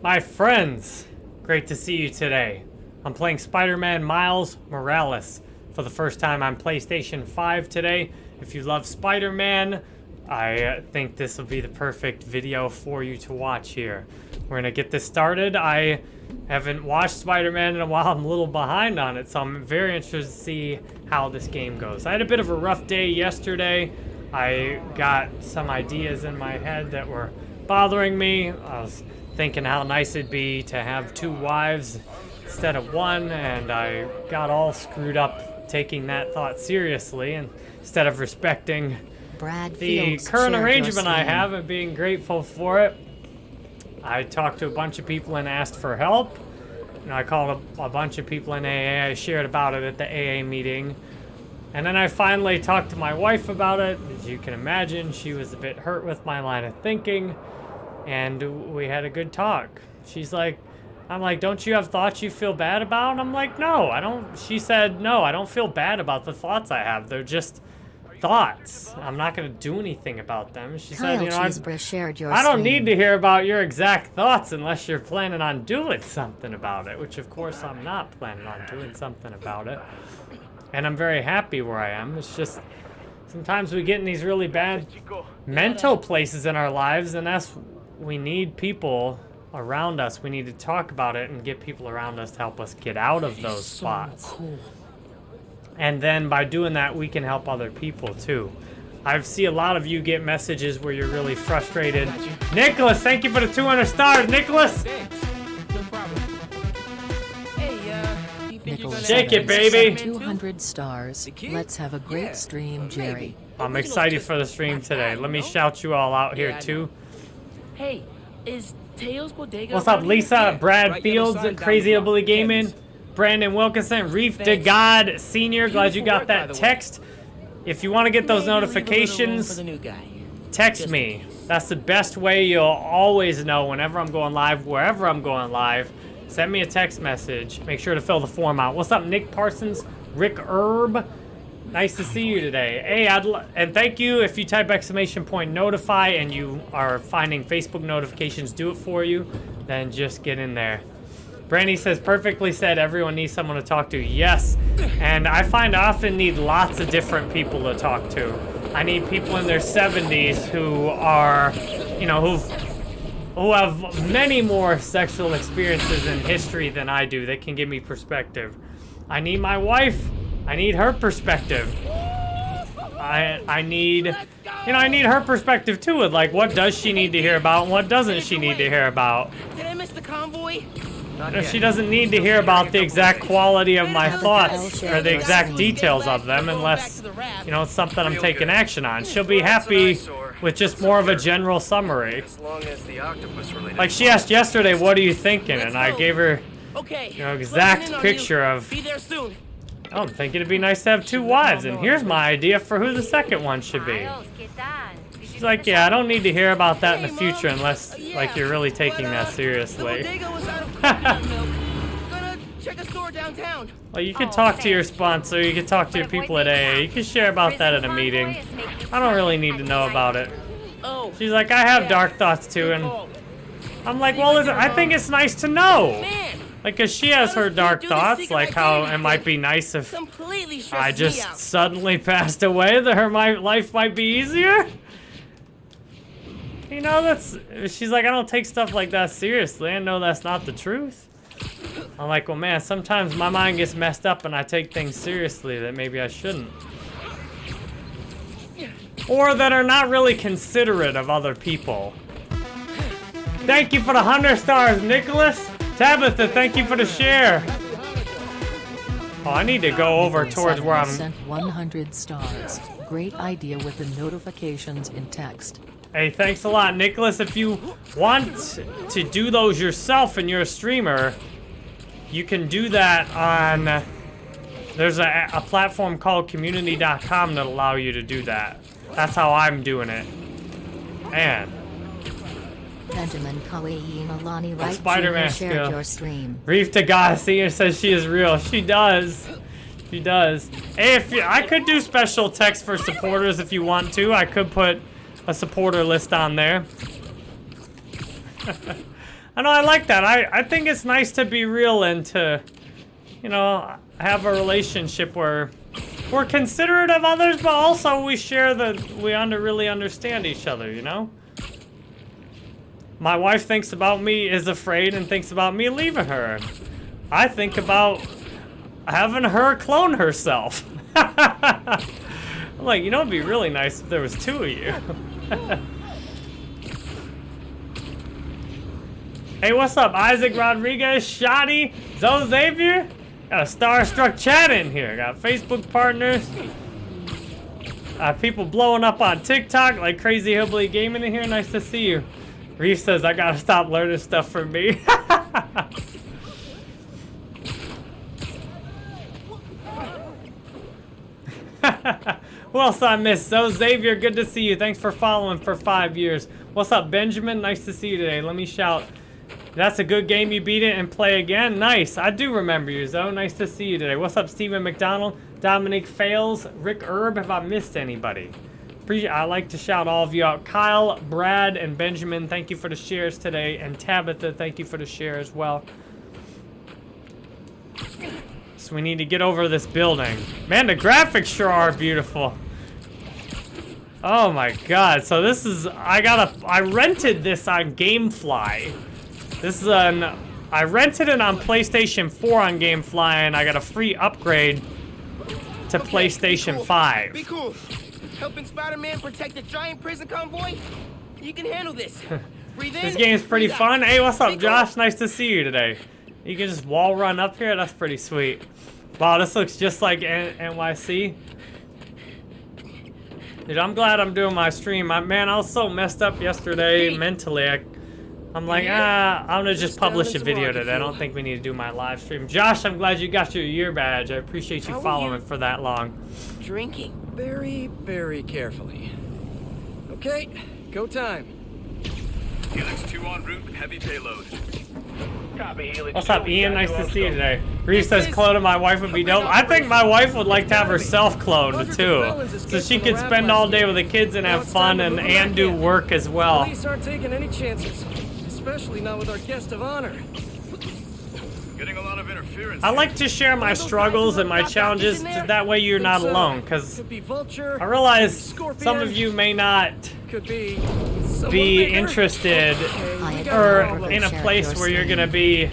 My friends, great to see you today. I'm playing Spider-Man Miles Morales for the first time on PlayStation 5 today. If you love Spider-Man, I uh, think this will be the perfect video for you to watch here. We're gonna get this started. I haven't watched Spider-Man in a while. I'm a little behind on it, so I'm very interested to see how this game goes. I had a bit of a rough day yesterday. I got some ideas in my head that were bothering me. I was thinking how nice it'd be to have two wives instead of one, and I got all screwed up taking that thought seriously and instead of respecting Brad the current arrangement I have and being grateful for it. I talked to a bunch of people and asked for help. You know, I called a, a bunch of people in AA. I shared about it at the AA meeting. And then I finally talked to my wife about it. As you can imagine, she was a bit hurt with my line of thinking. And we had a good talk. She's like, I'm like, don't you have thoughts you feel bad about? And I'm like, no, I don't. She said, no, I don't feel bad about the thoughts I have. They're just thoughts. I'm not going to do anything about them. She Kyle said, you know, I, shared your I don't need to hear about your exact thoughts unless you're planning on doing something about it, which of course I'm not planning on doing something about it. And I'm very happy where I am. It's just sometimes we get in these really bad mental places in our lives and that's we need people around us. We need to talk about it and get people around us to help us get out of those spots. And then by doing that, we can help other people too. I see a lot of you get messages where you're really frustrated. Nicholas, thank you for the 200 stars, Nicholas. No problem. Hey, uh, you Nicholas gonna Shake it, baby. 200 stars. Let's have a great Yeah, stream, Jerry. I'm excited for the stream today. Let me shout you all out here Yeah, too. Know. Hey, is Teo's Bodega What's up, Lisa? Yeah, Brad right, Fields, sign Crazy the block. Gaming, Kevin's. Brandon Wilkinson, Reef to God Senior. Glad you got work, that text. If you want to get those Maybe leave a little room for notifications, the new guy. text Just me. That's the best way you'll always know whenever I'm going live, wherever I'm going live. Send me a text message. Make sure to fill the form out. What's up, Nick Parsons? Rick Herb? Nice to see you today. Hey, I'd and thank you. If you type exclamation point notify and you are finding Facebook notifications do it for you, then just get in there. Brandy says, perfectly said, everyone needs someone to talk to. Yes, and I find I often need lots of different people to talk to. I need people in their 70s who are, you know, who've who have many more sexual experiences in history than I do that can give me perspective. I need my wife. I need her perspective. I I need you know, I need her perspective too with like what does she need to hear about and what doesn't she need to hear about. Did I miss the convoy? She doesn't need to hear about the exact quality of my thoughts or the exact details of them unless you know it's something I'm taking action on. She'll be happy with just more of a general summary. As long as the octopus related. Like she asked yesterday, what are you thinking? And I gave her Okay. You know, exact picture of- Oh, I'm thinking it'd be nice to have two wives, and here's my idea for who the second one should be. She's like, yeah, I don't need to hear about that in the future unless, like, you're really taking that seriously. Well, you Oh, talk to your sponsor, you can talk to your people at AA, you can share about that at a meeting. I don't really need to know about it. She's like, I have dark thoughts too, and. I'm like, well, I think it's nice to know. Like, 'cause she has her dark thoughts, like how it might be nice if I just suddenly passed away, that her my life might be easier. You know, that's. She's like, I don't take stuff like that seriously. I know that's not the truth. I'm like, well, man, sometimes my mind gets messed up and I take things seriously that maybe I shouldn't. Or that are not really considerate of other people. Thank you for the 100 stars, Nicholas. Tabitha, thank you for the share. Oh, I need to go over towards where I'm. Sent 100 stars. Great idea with the notifications in text. Hey, thanks a lot, Nicholas. If you want to do those yourself and you're a streamer, you can do that on. There's a, a platform called community.com that allow you to do that. That's how I'm doing it. Man, Benjamin Malani Wright Spider-Man shared skill. your stream. Reef Senior says she is real. She does. She does. Hey, if you, I could do special text for supporters if you want to. I could put a supporter list on there. I know I like that. I, I think it's nice to be real and to, you know, have a relationship where we're considerate of others, but also we share the, we under really understand each other, you know? My wife thinks about me, is afraid, and thinks about me leaving her. I think about having her clone herself. I'm like, you know, it'd be really nice if there was two of you. hey, what's up, Isaac Rodriguez, Shoddy, Zoe Xavier? Got a starstruck chat in here. Got Facebook partners. Uh, people blowing up on TikTok like Crazy Hillbilly Gaming in here. Nice to see you. Reef says, I gotta stop learning stuff from me. Else I missed? So Xavier, good to see you. Thanks for following for five years. What's up, Benjamin? Nice to see you today. Let me shout. That's a good game. You beat it and play again. Nice. I do remember you, Zoe. Nice to see you today. What's up, Stephen McDonald? Dominic Fails. Rick Herb. Have I missed anybody? Appreciate. I like to shout all of you out. Kyle, Brad, and Benjamin. Thank you for the shares today, and Tabitha. Thank you for the share as well. So we need to get over this building. Man, the graphics sure are beautiful. Oh my god. So this is I got a I rented this on Gamefly. This is an I rented it on PlayStation 4 on Gamefly and I got a free upgrade to Okay, PlayStation be cool. 5. Be cool. Helping Spider-Man protect a giant prison convoy? You can handle this. Breathe in. This game's pretty fun. Hey, what's up, Josh? Nice to see you today. You can just wall run up here. That's pretty sweet. Wow, this looks just like N- NYC. Dude, I'm glad I'm doing my stream. I, man, I was so messed up yesterday Hey. mentally. I, I'm like, Yeah. ah, I'm gonna just Just publish a video today. I don't think we need to do my live stream. Josh, I'm glad you got your year badge. I appreciate you How following you? for that long. Drinking. Very, very carefully. Okay, go time. Helix 2 en route, heavy payload. Copy, Helix What's up, Ian? Nice to see you today. Reese says cloning my wife would be dope. I think my wife would like to have herself cloned too, so she could spend all day with the kids and have fun and and do work as well. Police aren't taking any chances, especially not with our guest of honor. Getting a lot of interference. I like to share my struggles and my challenges, so that way you're not alone. Cause could be vulture. I realize some of you may not could be be interested Okay, we I got a or in a place where you're gonna be.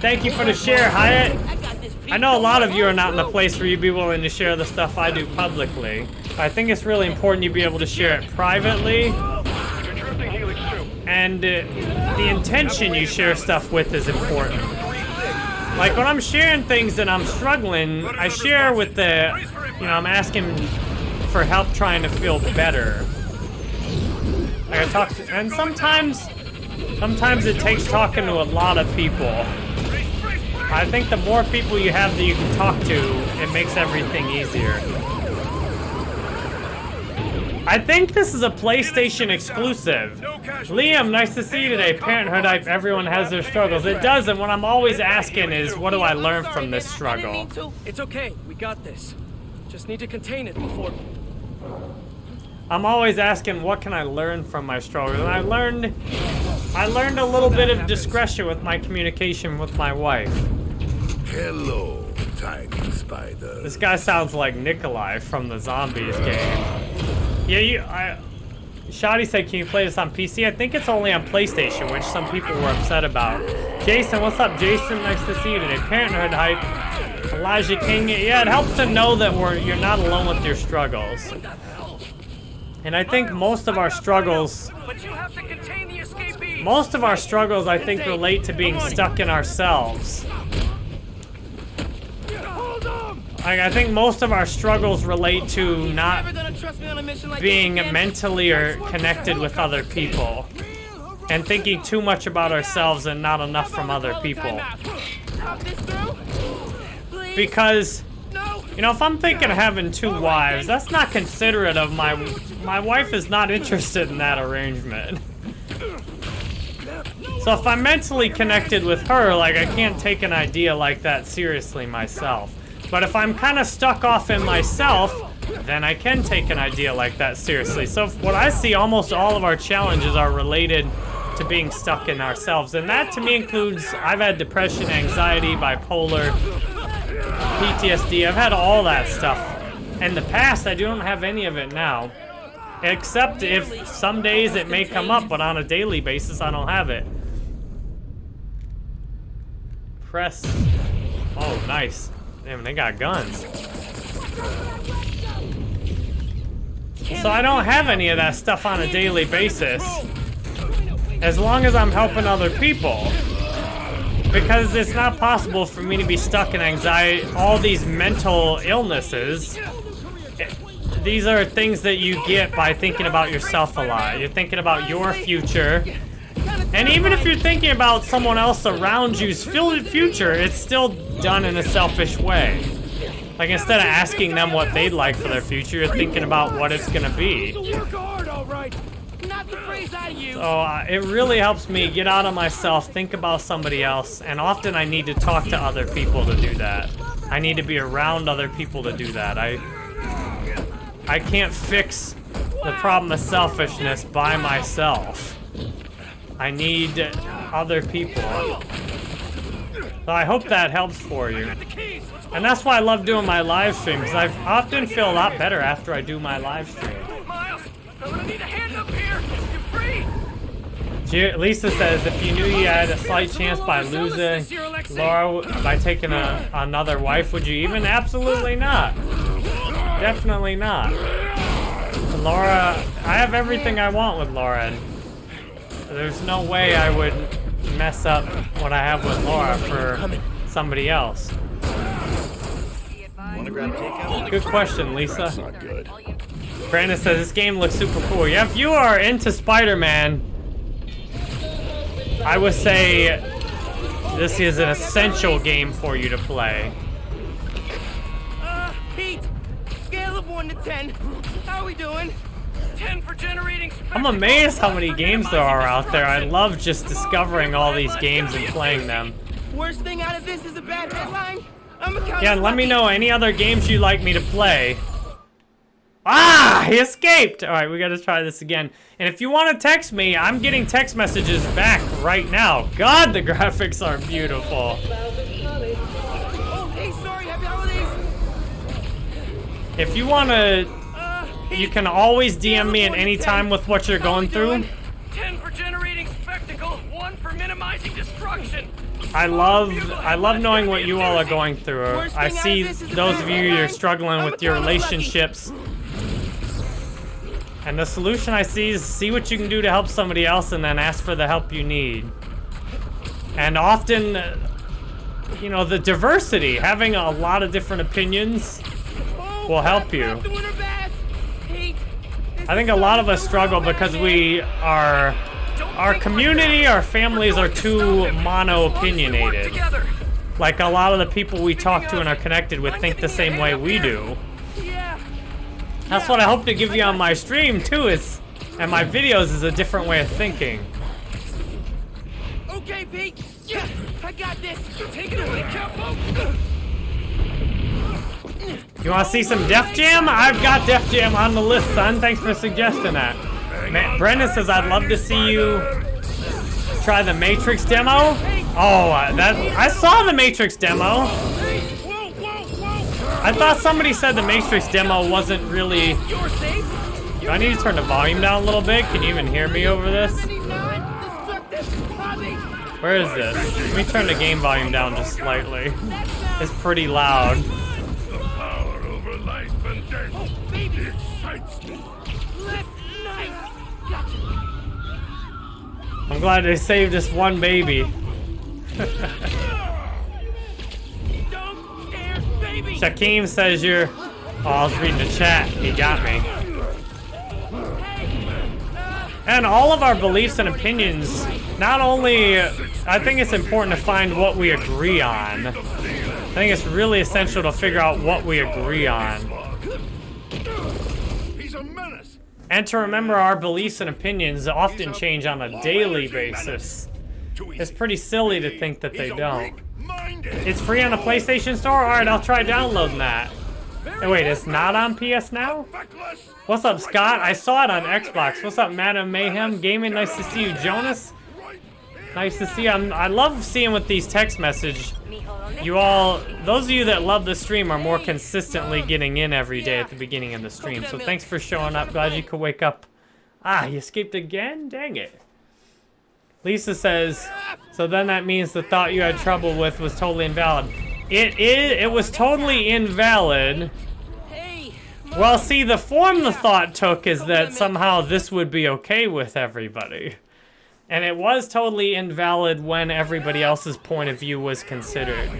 Thank you for the share, Hyatt. I got this. I know a lot of you are not in the place where you'd be willing to share the stuff I do publicly. I think it's really important you be able to share it privately, You're drifting Helix 2. and uh, the intention you share stuff with is important. Like when I'm sharing things and I'm struggling, I share with the, you know, I'm asking for help trying to feel better. I talk, to, and sometimes, sometimes it takes talking to a lot of people. I think the more people you have that you can talk to, it makes everything easier. I think this is a PlayStation exclusive. Liam, nice to see you today. Parenthood hype, everyone has their struggles. It does, and what I'm always asking is, what do I learn from this struggle? It's okay, we got this. Just need to contain it before. I'm always asking, what can I learn from my struggles? And I learned, I learned a little bit of discretion with my communication with my wife. Hello, tiny spider. This guy sounds like Nikolai from the Zombies game. Yeah, you, I, Shoddy said, can you play this on PC? I think it's only on PlayStation, which some people were upset about. Jason, what's up, Jason? Nice to see you today. Parenthood hype. Elijah King, yeah, it helps to know that we're you're not alone with your struggles. And I think most of our struggles, most of our struggles, I think, relate to being stuck in ourselves. Like, I think most of our struggles relate to not Never gonna trust me on a mission like being mentally or connected with other people and thinking too much about ourselves and not enough from other people. Talk this through. Please. Because, you know, if I'm thinking of having two wives, that's not considerate of my my wife is not interested in that arrangement. So if I'm mentally connected with her, like I can't take an idea like that seriously myself. But if I'm kind of stuck off in myself, then I can take an idea like that seriously. So what I see, almost all of our challenges are related to being stuck in ourselves. And that to me includes I've had depression, anxiety, bipolar, PTSD. I've had all that stuff. In the past, I don't have any of it now. Except if some days it may come up, but on a daily basis, I don't have it. Press. Oh, nice. Damn, they got guns. So I don't have any of that stuff on a daily basis. As long as I'm helping other people. Because it's not possible for me to be stuck in anxiety, all these mental illnesses. These are things that you get by thinking about yourself a lot. You're thinking about your future. And even if you're thinking about someone else around you's future, it's still done in a selfish way. Like instead of asking them what they'd like for their future, you're thinking about what it's gonna be. So uh, it really helps me get out of myself, think about somebody else, and often I need to talk to other people to do that. I need to be around other people to do that. I I can't fix the problem of selfishness by myself. I need other people. So I hope that helps for you. And that's why I love doing my live streams. I often feel a lot better after I do my live stream. Lisa says if you knew you had a slight chance by losing Laura by taking a, another wife, would you even? Absolutely not. Definitely not. Laura, I have everything I want with Laura, there's no way I would mess up what I have with Laura for somebody else. Good question, Lisa. Not good. Brandon says this game looks super cool. Yeah, if you are into Spider-Man, I would say this is an essential game for you to play. Uh, Pete, scale of 1 to 10. How are we doing? 10 for generating I'm amazed how many games there are out there. I love just discovering all these games and playing them. Worst thing out of this is a bad headline. I'm a Yeah, and let me know any other games you'd like me to play. Ah, he escaped! All right, we gotta try this again. And if you want to text me, I'm getting text messages back right now. God, the graphics are beautiful. Oh, hey, sorry, happy holidays. If you want to, you can always DM me at any time with what you're going through. 10 for generating spectacle, 1 for minimizing destruction. I love, I love knowing what you all are going through. I see those of you you're struggling with your relationships. And the solution I see is see what you can do to help somebody else and then ask for the help you need. And often, uh, you know, the diversity, having a lot of different opinions Oh, will help you. I think a lot of us struggle because we are, our community, our families are too mono-opinionated. Like a lot of the people we talk to and are connected with think the same way we do. That's what I hope to give you on my stream too is, and my videos is a different way of thinking. Okay, Pete. Yeah, I got this. Take it away, Capo. You want to see some Def Jam? I've got Def Jam on the list, son. Thanks for suggesting that. Ma- Brendan says I'd love to see you try the Matrix demo. Oh, uh, that I saw the Matrix demo. I thought somebody said the Matrix demo wasn't really. Do I need to turn the volume down a little bit? Can you even hear me over this? Where is this? Let me turn the game volume down just slightly. It's pretty loud. I'm glad they saved this one baby. Shaquem says you're. Oh, I was reading the chat. He got me. And all of our beliefs and opinions, not only, I think it's important to find what we agree on. I think it's really essential to figure out what we agree on. He's a menace. And to remember our beliefs and opinions often change on a daily basis. It's pretty silly to think that they don't. It's free on the PlayStation Store? Alright, I'll try downloading that. Oh, wait, it's not on PS Now? What's up, Scott? I saw it on Xbox. What's up, Madam Mayhem Gaming? Nice to see you, Jonas. Nice to see. I'm, I love seeing with these text message. You all, those of you that love the stream are more consistently getting in every day at the beginning of the stream. So thanks for showing up. Glad you could wake up. Ah, you escaped again? Dang it. Lisa says, so then that means the thought you had trouble with was totally invalid. It is, it was totally invalid. Well, see, the form the thought took is that somehow this would be okay with everybody. And it was totally invalid when everybody else's point of view was considered.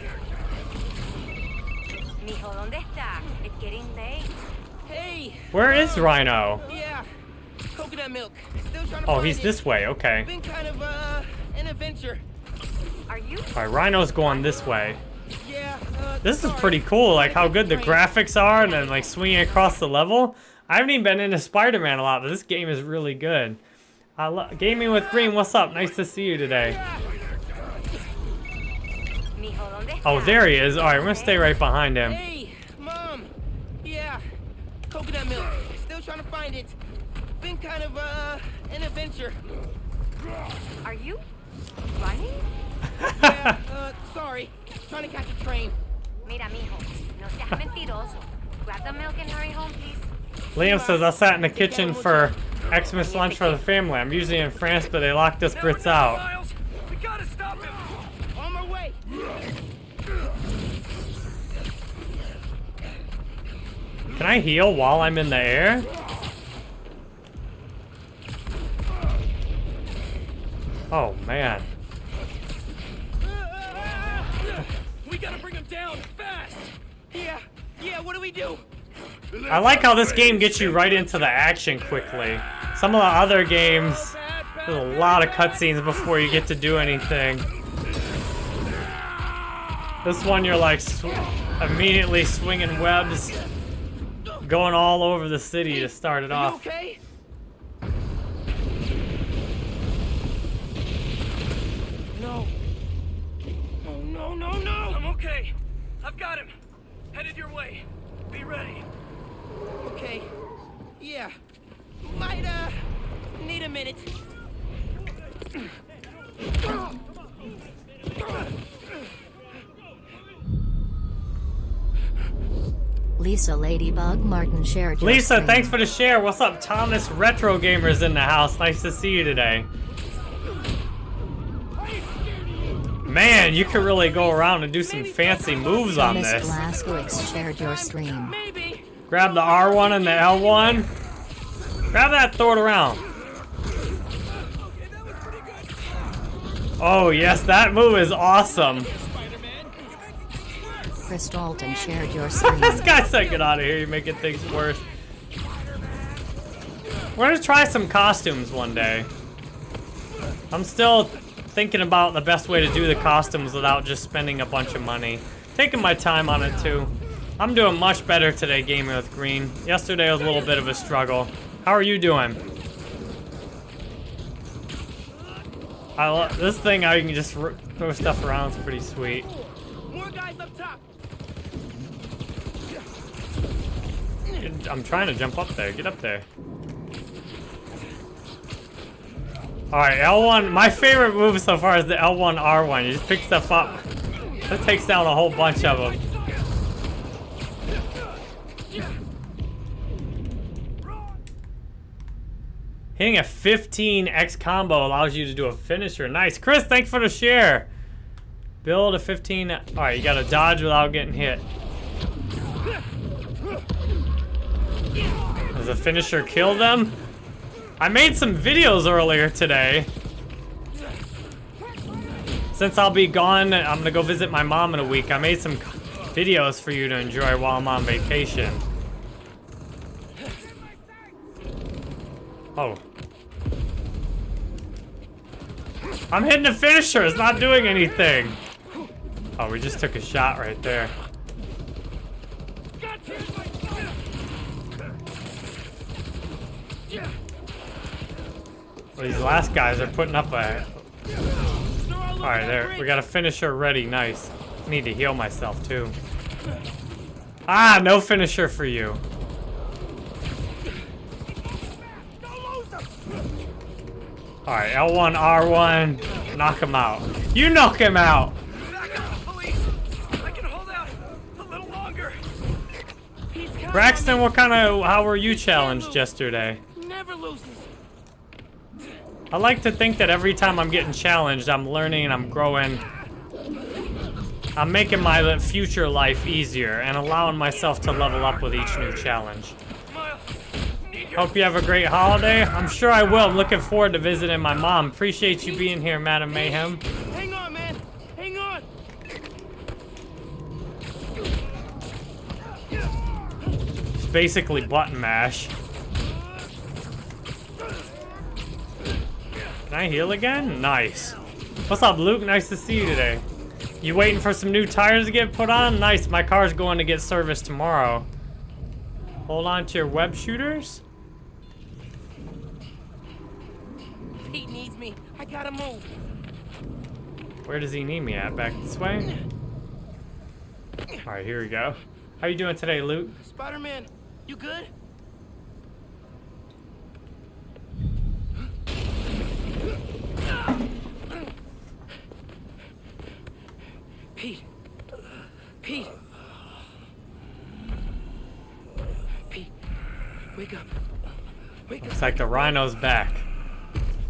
Mijo, ¿dónde está? It's getting late. hey, Where is Rhino? yeah, coconut milk. Still trying to Oh, he's it. this way, okay. Been kind of uh an adventure. Are you? Alright, Rhino's going this way. Yeah. Uh, This is pretty cool, like how good the graphics are and then like swinging across the level. I haven't even been into Spider-Man a lot, but this game is really good. I lo- Gaming with Green, what's up? Nice to see you today. Mijo, ¿dónde está? Oh, there he is. Alright, we're gonna stay right behind him. Hey, mom. Yeah, coconut milk. Still trying to find it. Been kind of uh an adventure. Are you running? Yeah. uh, sorry. Trying to catch a train. Mira, mijo, no seas mentiroso. Grab the milk and hurry home, please. Liam says, I sat in the kitchen for Xmas lunch for the family. I'm usually in France, but they locked us Brits out. We gotta stop him. On my way. Can I heal while I'm in the air? Oh, man. We gotta bring him down fast. Yeah. Yeah. What do we do? I like how this game gets you right into the action quickly. Some of the other games, there's a lot of cutscenes before you get to do anything. This one, you're like sw immediately swinging webs, going all over the city to start it off. okay? No. Oh no no no! I'm okay. I've got him. Headed your way. Be ready. Okay. Yeah. Might uh need a minute. Lisa Ladybug Martin shared Lisa, stream. thanks for the share. What's up, Thomas Retro Gamers in the house? Nice to see you today. Man, you could really go around and do some fancy moves on Miss this. Blastwix shared your stream. Maybe. Grab the R1 and the L1. Grab that, throw it around. Oh, yes, that move is awesome. Chris Dalton shared your stream. this guy said, get out of here, you're making things worse. We're gonna try some costumes one day. I'm still thinking about the best way to do the costumes without just spending a bunch of money. Taking my time on it too. I'm doing much better today gaming with Green. Yesterday was a little bit of a struggle. How are you doing? I lo this thing you can just r throw stuff around is pretty sweet. More guys up top. I'm trying to jump up there. Get up there. Alright, L1. My favorite move so far is the L1, R1. You just pick stuff up. That takes down a whole bunch of them. Hitting a 15 X combo allows you to do a finisher. Nice. Chris, thanks for the share. Build a 15. Alright, you gotta dodge without getting hit. Does the finisher kill them? I made some videos earlier today. Since I'll be gone, I'm gonna go visit my mom in a week. I made some videos for you to enjoy while I'm on vacation. Oh. I'm hitting the finisher. It's not doing anything. Oh, we just took a shot right there. Well, these last guys are putting up a... Alright, there. We got a finisher ready. Nice. Need to heal myself, too. Ah, no finisher for you. Alright, L1, R1. Knock him out. You knock him out. Back up, police! I can hold out a little longer. He's counting Braxton, what kind of, how were you challenged yesterday? Never loses. I like to think that every time I'm getting challenged, I'm learning and I'm growing. I'm making my future life easier and allowing myself to level up with each new challenge. Miles, need your Hope you have a great holiday. I'm sure I will. I'm looking forward to visiting my mom. Appreciate you being here, Madam Mayhem. Hang on, man. Hang on. It's basically button mash. Can I heal again? Nice. What's up, Luke? Nice to see you today. You waiting for some new tires to get put on? Nice. My car's going to get serviced tomorrow. Hold on to your web shooters. Pete needs me. I gotta move. Where does he need me at? Back this way? Alright, here we go. How you doing today, Luke? Spider-Man, you good? Pete. Pete. Pete. Wake up. Wake up. Looks like the rhino's back.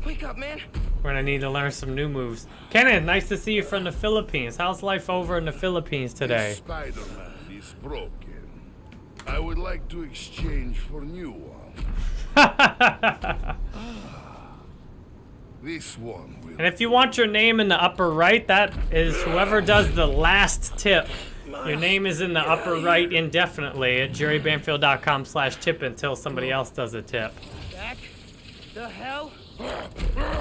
Wake up, man. We're gonna need to learn some new moves. Kenneth, nice to see you from the Philippines. How's life over in the Philippines today? Spider-Man is broken. I would like to exchange for new one. Ah. This one will. And if you want your name in the upper right, that is whoever does the last tip. Your name is in the upper right indefinitely at jerrybanfield.com slash tip until somebody else does a tip. Back. The hell?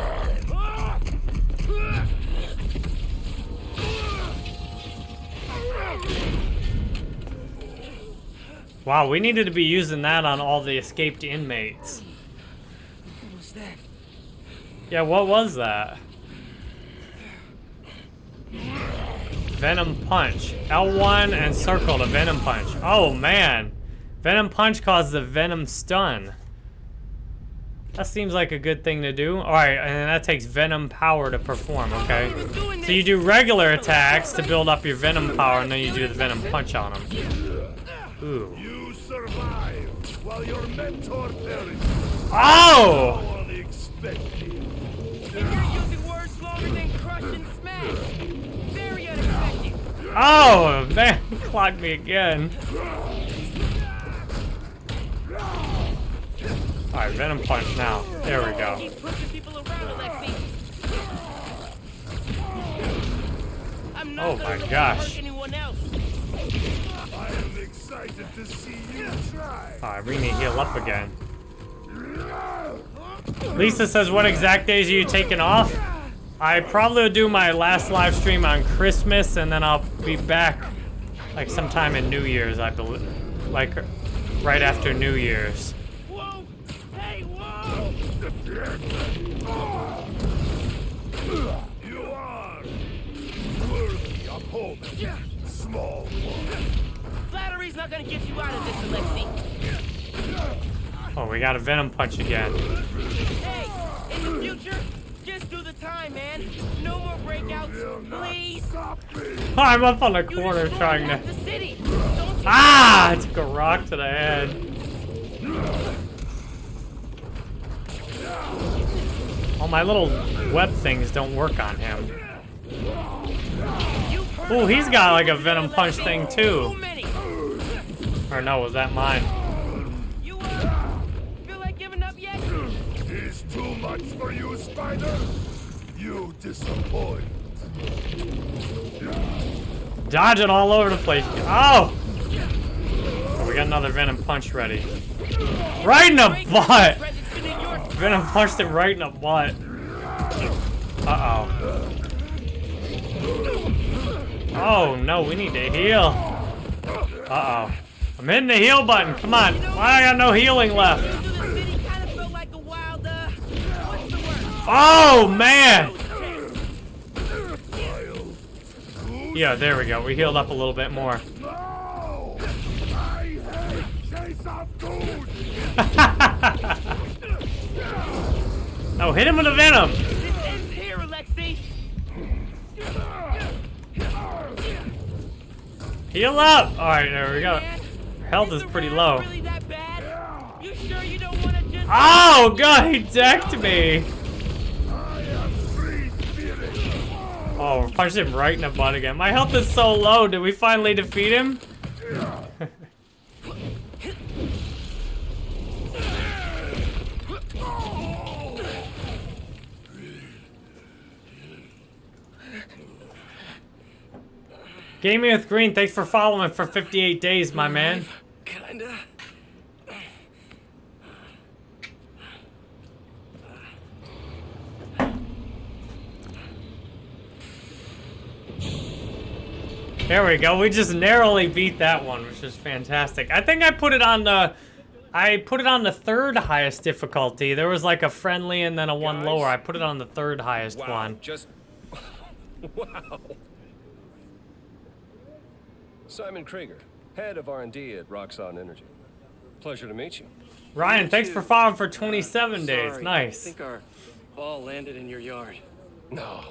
Wow, we needed to be using that on all the escaped inmates. What was that? Yeah, what was that? Venom Punch. L1 and circle to Venom Punch. Oh, man. Venom Punch causes a Venom Stun. That seems like a good thing to do. Alright, and that takes Venom Power to perform, okay? So you do regular attacks to build up your Venom Power, and then you do the Venom Punch on them. Ooh. You survive while your mentor perishes. Oh! Unexpected. And you're using words longer than crush and smash. Very unexpected. Oh, man, clocked me again. Alright, Venom Punch now. There we go. Keep pushing people around, Alexi. I'm not Oh my let you gosh. hurt anyone else. I am excited to see you try. Alright, we need to heal up again. Lisa says, what exact days are you taking off? I probably will do my last live stream on Christmas, and then I'll be back like sometime in New Year's, I believe. Like right after New Year's. Whoa! Hey, whoa! You are worthy opponent. Small one. Flattery's not gonna get you out of this, Alexi. Oh, we got a Venom Punch again. Hey, in the future, just do the time, man. No more breakouts, please. I'm up on the corner trying to... the city. Don't Ah! I took a rock to the head. Oh, my little web things don't work on him. You've heard Oh, he's about got like a Venom Punch thing Too too. many. Or no, was that mine? You uh, feel like giving up yet? Is too much for you, Spider? You disappoint. Dodging all over the place. Oh! Oh, we got another Venom Punch ready. Right in the butt! Presents to New York. Venom punched him right in the butt. Uh-oh. Oh, no, we need to heal. Uh-oh. I'm hitting the heal button. Come on. Why I got no healing left? Oh, man. Yeah, there we go. We healed up a little bit more. oh, hit him with a venom. Heal up! Alright, there we go. Health is pretty low. Really that bad? You sure you don't want to just? Oh god, he decked me! I am free. Oh, punched him right in the butt again. My health is so low. Did we finally defeat him? Gaming with Green, thanks for following for 58 days, my man. Kinda. There we go. We just narrowly beat that one, which is fantastic. I think I put it on the I put it on the third highest difficulty. There was like a friendly and then a one Guys? lower. I put it on the third highest Wow, one. just wow. Simon Krieger, head of R&D at Roxxon Energy. Pleasure to meet you. Ryan, thanks for following for 27 days. Sorry, I think our ball landed in your yard. No,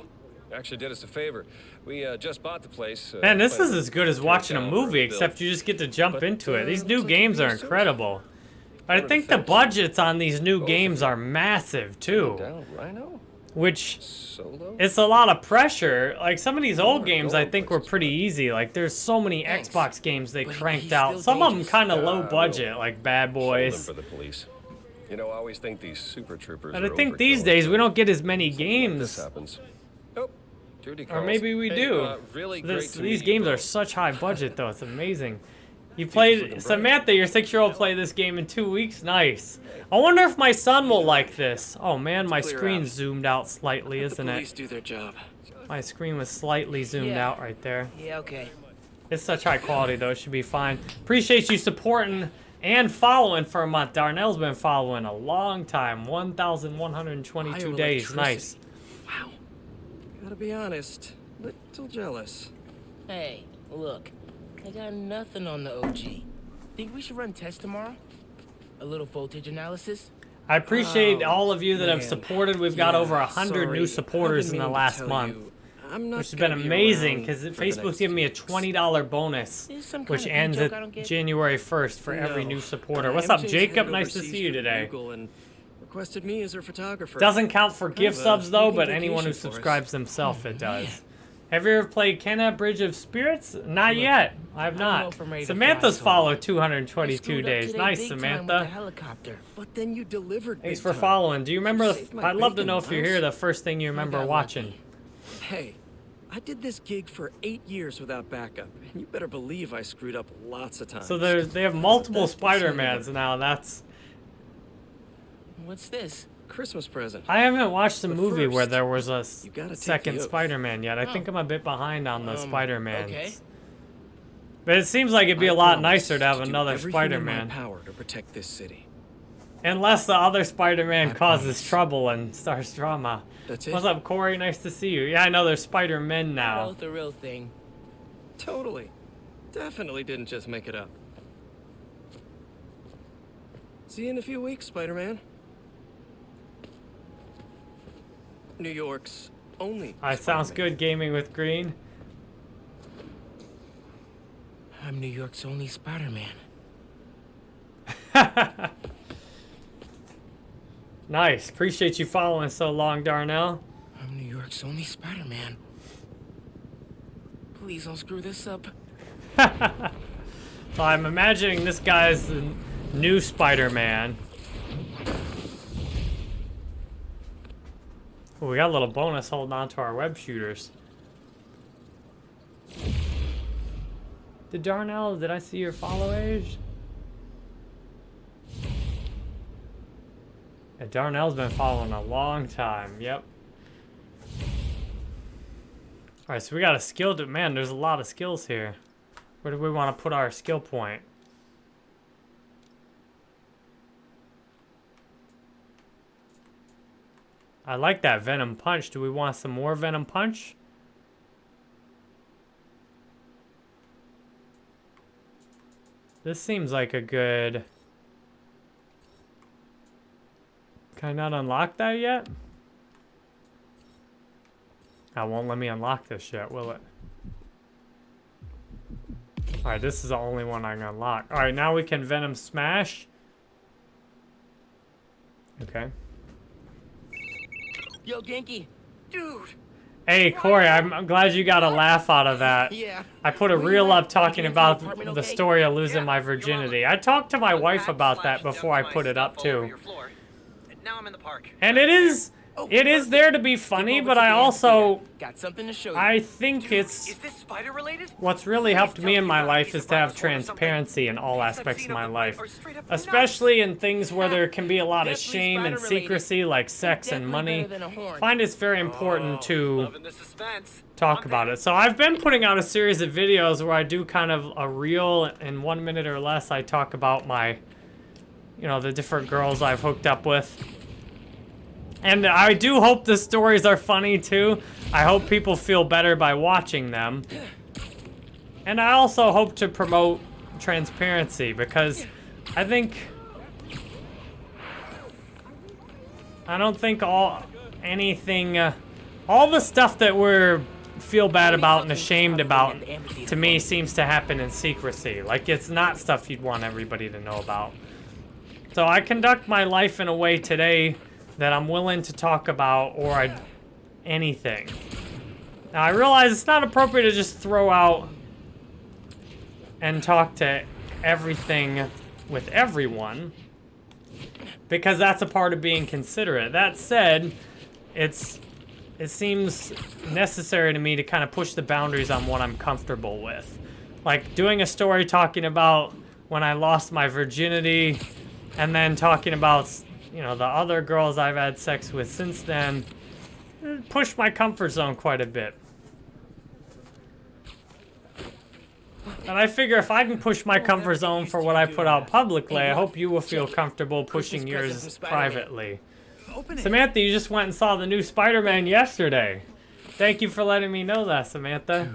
actually did us a favor. We uh, just bought the place. Uh, Man, this is as good as watching a down for a movie, except you just get to jump But, into it. uh, These new like games are can do it. incredible. But I think the the budgets on these new games are massive too, Down Rhino? Which Solo? it's a lot of pressure. Like some of these old games, I think were pretty easy. Like there's so many Thanks. Xbox games they But cranked out. Some of them kind of low budget, like Bad Boys. for the police. You know, I always think these super troopers But I think these days we don't get as many Something like games. This happens. Oh, Judy Or maybe we Hey, do. uh, really This, these meet you games are such high budget, though. It's amazing. You played. Samantha, your six-year-old, played this game in two weeks. Nice. I wonder if my son will like this. Oh man, my screen zoomed out slightly, isn't the police it? do their job. My screen was slightly zoomed Yeah. out right there. Yeah, okay. It's such high quality though, it should be fine. Appreciate you supporting and following for a month. Darnell's been following a long time, 1,122 days. Nice. Wow. Gotta be honest, little jealous. Hey, look, I got nothing on the OG. Think we should run tests tomorrow? A little voltage analysis? I appreciate Oh, all of you that have supported. We've got over a hundred sorry. new supporters in the last month, you, I'm not which has been be amazing because Facebook's giving me a twenty dollar bonus, Is this some which ends at? January first for every new supporter. Uh, What's up, MJ's Jacob? Nice to see you today. Google and requested me as her photographer. Doesn't count for gift subs though, but anyone who vacation for us. subscribes themselves, it does. Have you ever played Kena Bridge of Spirits? Not yet. I have not. if I'm ready to Samantha's followed 222 days. Nice, big time with the Samantha. helicopter. But then you delivered. Thanks for time. following. Do you remember? The, I'd love to know if you're here. The first thing you remember watching. lucky. Hey, I did this gig for eight years without backup, and you better believe I screwed up lots of times. So there's they have multiple Spider-Mans now. That's What's this? Christmas present. I haven't watched the But movie where there was a second. Spider-Man yet. I think Oh. I'm a bit behind on the Um, Spider-Mans. okay. But it seems like it'd be a I lot nicer to have do another everything in my Spider-Man. power to protect this city. Unless the other Spider-Man causes trouble and starts drama. That's it. What's up, Corey? Nice to see you. Yeah, I know there's Spider-Men now. Both the real thing. Totally. Definitely didn't just make it up. See you in a few weeks, Spider-Man. New York's only. I sounds good gaming with Green. I'm New York's only Spider-Man. Nice. Appreciate you following so long, Darnell. I'm New York's only Spider-Man. Please don't screw this up. So I'm imagining this guy's the new Spider-Man. Ooh, we got a little bonus holding on to our web shooters. Did Darnell, did I see your follow age? Yeah, Darnell's been following a long time, yep. Alright, so we got a skill man, there's a lot of skills here. Where do we want to put our skill point? I like that Venom Punch. Do we want some more Venom Punch? This seems like a good... Can I not unlock that yet? I won't let me unlock this yet, will it? Alright, this is the only one I can unlock. Alright, now we can Venom Smash. Okay. Yo, Genki. Dude, Hey, Corey, I'm, I'm glad you got a laugh out of that. Yeah. I put a Where you reel up talking Making it to the about the okay? story of losing Yeah, my virginity. I talked to my wife about that before I put it up stuff all over too. your floor. And now I'm in the park. And it is, Oh, it is there to be funny, but I also, got something to show you. I think Dude, it's Is this spider related? what's really helped me in my you've got a life is to have vinyl or something. transparency in all aspects of my life, or straight especially in things where there can be a lot of shame and secrecy, like sex and money. better than a horn. Find it's very oh, important to. Loving the suspense. talk I'm about there. it. So I've been putting out a series of videos where I do kind of a reel in one minute or less. I talk about my, you know, the different girls I've hooked up with. And I do hope the stories are funny too. I hope people feel better by watching them. And I also hope to promote transparency because I think I don't think all anything uh, all the stuff that we're feel bad about and ashamed about to me seems to happen in secrecy. Like it's not stuff you'd want everybody to know about. So I conduct my life in a way today that I'm willing to talk about or I anything. Now I realize it's not appropriate to just throw out and talk to everything with everyone because that's a part of being considerate. That said, it's it seems necessary to me to kind of push the boundaries on what I'm comfortable with. Like doing a story talking about when I lost my virginity and then talking about, you know, the other girls I've had sex with since then pushed my comfort zone quite a bit. And I figure if I can push my comfort zone for what I put out publicly, I hope you will feel comfortable pushing yours privately. Samantha, you just went and saw the new Spider-Man yesterday. Thank you for letting me know that, Samantha.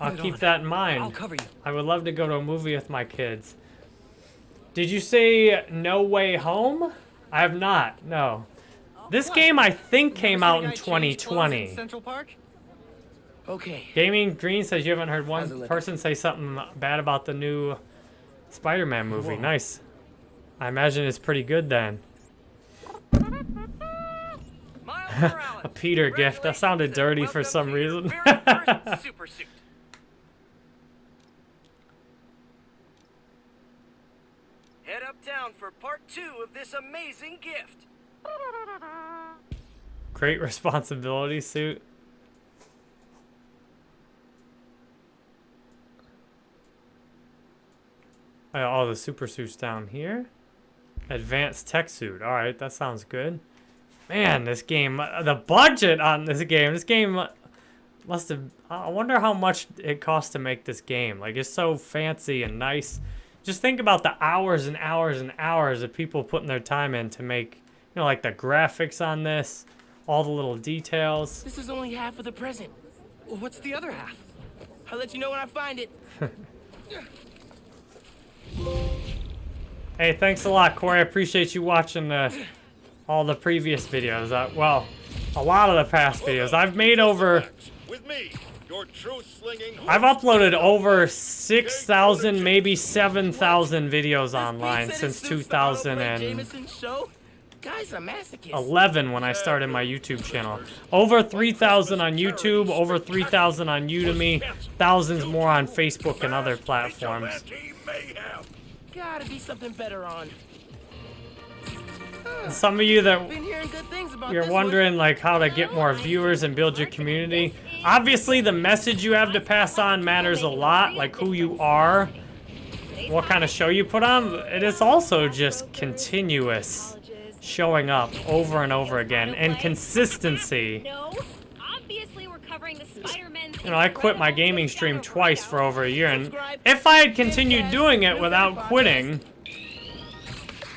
I'll keep that in I'll mind. cover you. I would love to go to a movie with my kids. Did you say No Way Home? I have not. No. This game I think came out in guy change in 2020. Central Park? Okay. Gaming Green says you haven't heard one person say something bad about the new Spider-Man movie. Whoa. Nice. I imagine it's pretty good then. A Peter gift. That sounded dirty for some reason. uptown for part two of this amazing gift. Great responsibility suit. All the super suits down here. Advanced tech suit. All right, that sounds good. Man, this game, uh, the budget on this game, this game must have. I wonder how much it cost to make this game. Like, it's so fancy and nice. Just think about the hours and hours and hours of people putting their time in to make, you know, like the graphics on this, all the little details. This is only half of the present. What's the other half? I'll let you know when I find it. Hey, thanks a lot, Corey. I appreciate you watching uh, all the previous videos. Uh, well, a lot of the past videos. I've made over, With me, I've uploaded over 6,000, maybe 7,000 videos online since it suits the Arnold Blake 2011 Jameson's. Guy's a masochist. when I started my YouTube channel. Over 3,000 on YouTube, over 3,000 on Udemy, thousands more on Facebook and other platforms. Gotta be something better on. Some of you that Been hearing good things about you're wondering like how to get more viewers and build your community obviously the message you have to pass on matters a lot like who you are what kind of show you put on it is also just continuous showing up over and over again and consistency. You know i quit my gaming stream twice for over a year and if i had continued doing it without quitting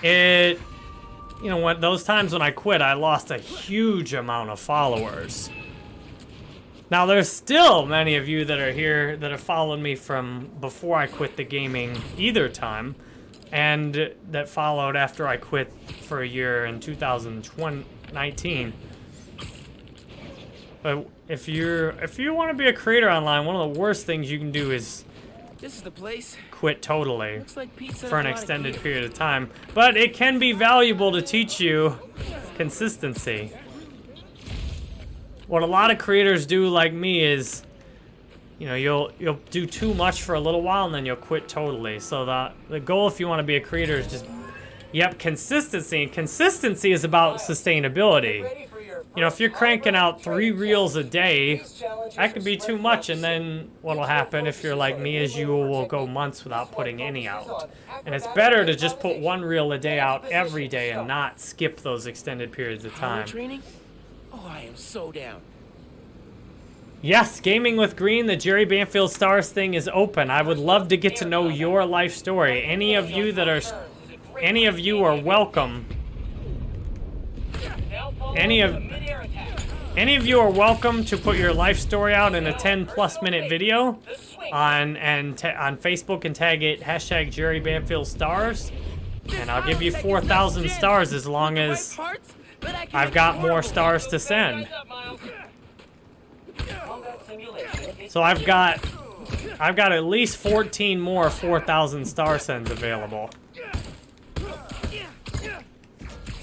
it you know what those times when i quit i lost a huge amount of followers now there's still many of you that are here that have followed me from before i quit the gaming either time and that followed after i quit for a year in 2019 but if you're if you want to be a creator online one of the worst things you can do is This is the place. quit totally like for an a lot of extended period of time. But it can be valuable to teach you consistency. What a lot of creators do like me is you know, you'll you'll do too much for a little while and then you'll quit totally. So the the goal if you want to be a creator is just yep, consistency. And consistency is about sustainability. You know, if you're cranking out three reels a day, that could be too much, and then what'll happen if you're like me is you will go months without putting any out. And it's better to just put one reel a day out every day and not skip those extended periods of time. Training? Oh, I am so down. Yes, Gaming with Green, the Jerry Banfield Stars thing is open. I would love to get to know your life story. Any of you that are, any of you are welcome. Any of, any of you are welcome to put your life story out in a 10 plus minute video on and on Facebook and tag it hashtag Jerry Banfield Stars, and I'll give you 4,000 stars as long as Parts, but I can I've got more stars to send. So I've got I've got at least 14 more 4,000 star sends available.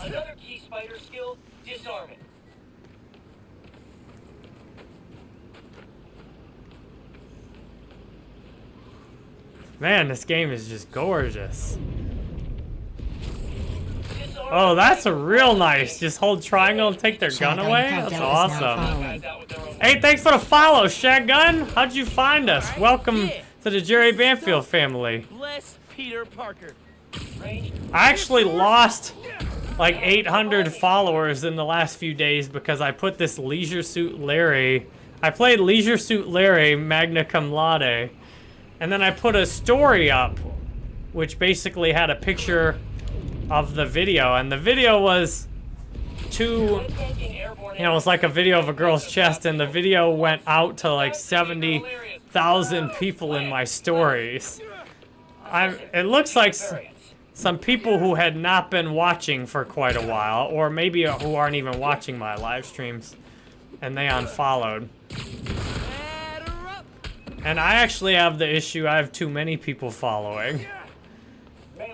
Another key spider skill, disarming. Man, this game is just gorgeous. Oh, that's a real nice. Just hold triangle and take their gun away? That's awesome. Hey, thanks for the follow, Shotgun. How'd you find us? Welcome to the Jerry Banfield family. Bless Peter Parker. I actually lost like 800 followers in the last few days because I put this Leisure Suit Larry. I played Leisure Suit Larry Magna Cum Laude. And then I put a story up, which basically had a picture of the video. And the video was two, you know, it was like a video of a girl's chest. And the video went out to like 70,000 people in my stories. I, it looks like some people who had not been watching for quite a while, or maybe uh, who aren't even watching my live streams, and they unfollowed. And I actually have the issue, I have too many people following.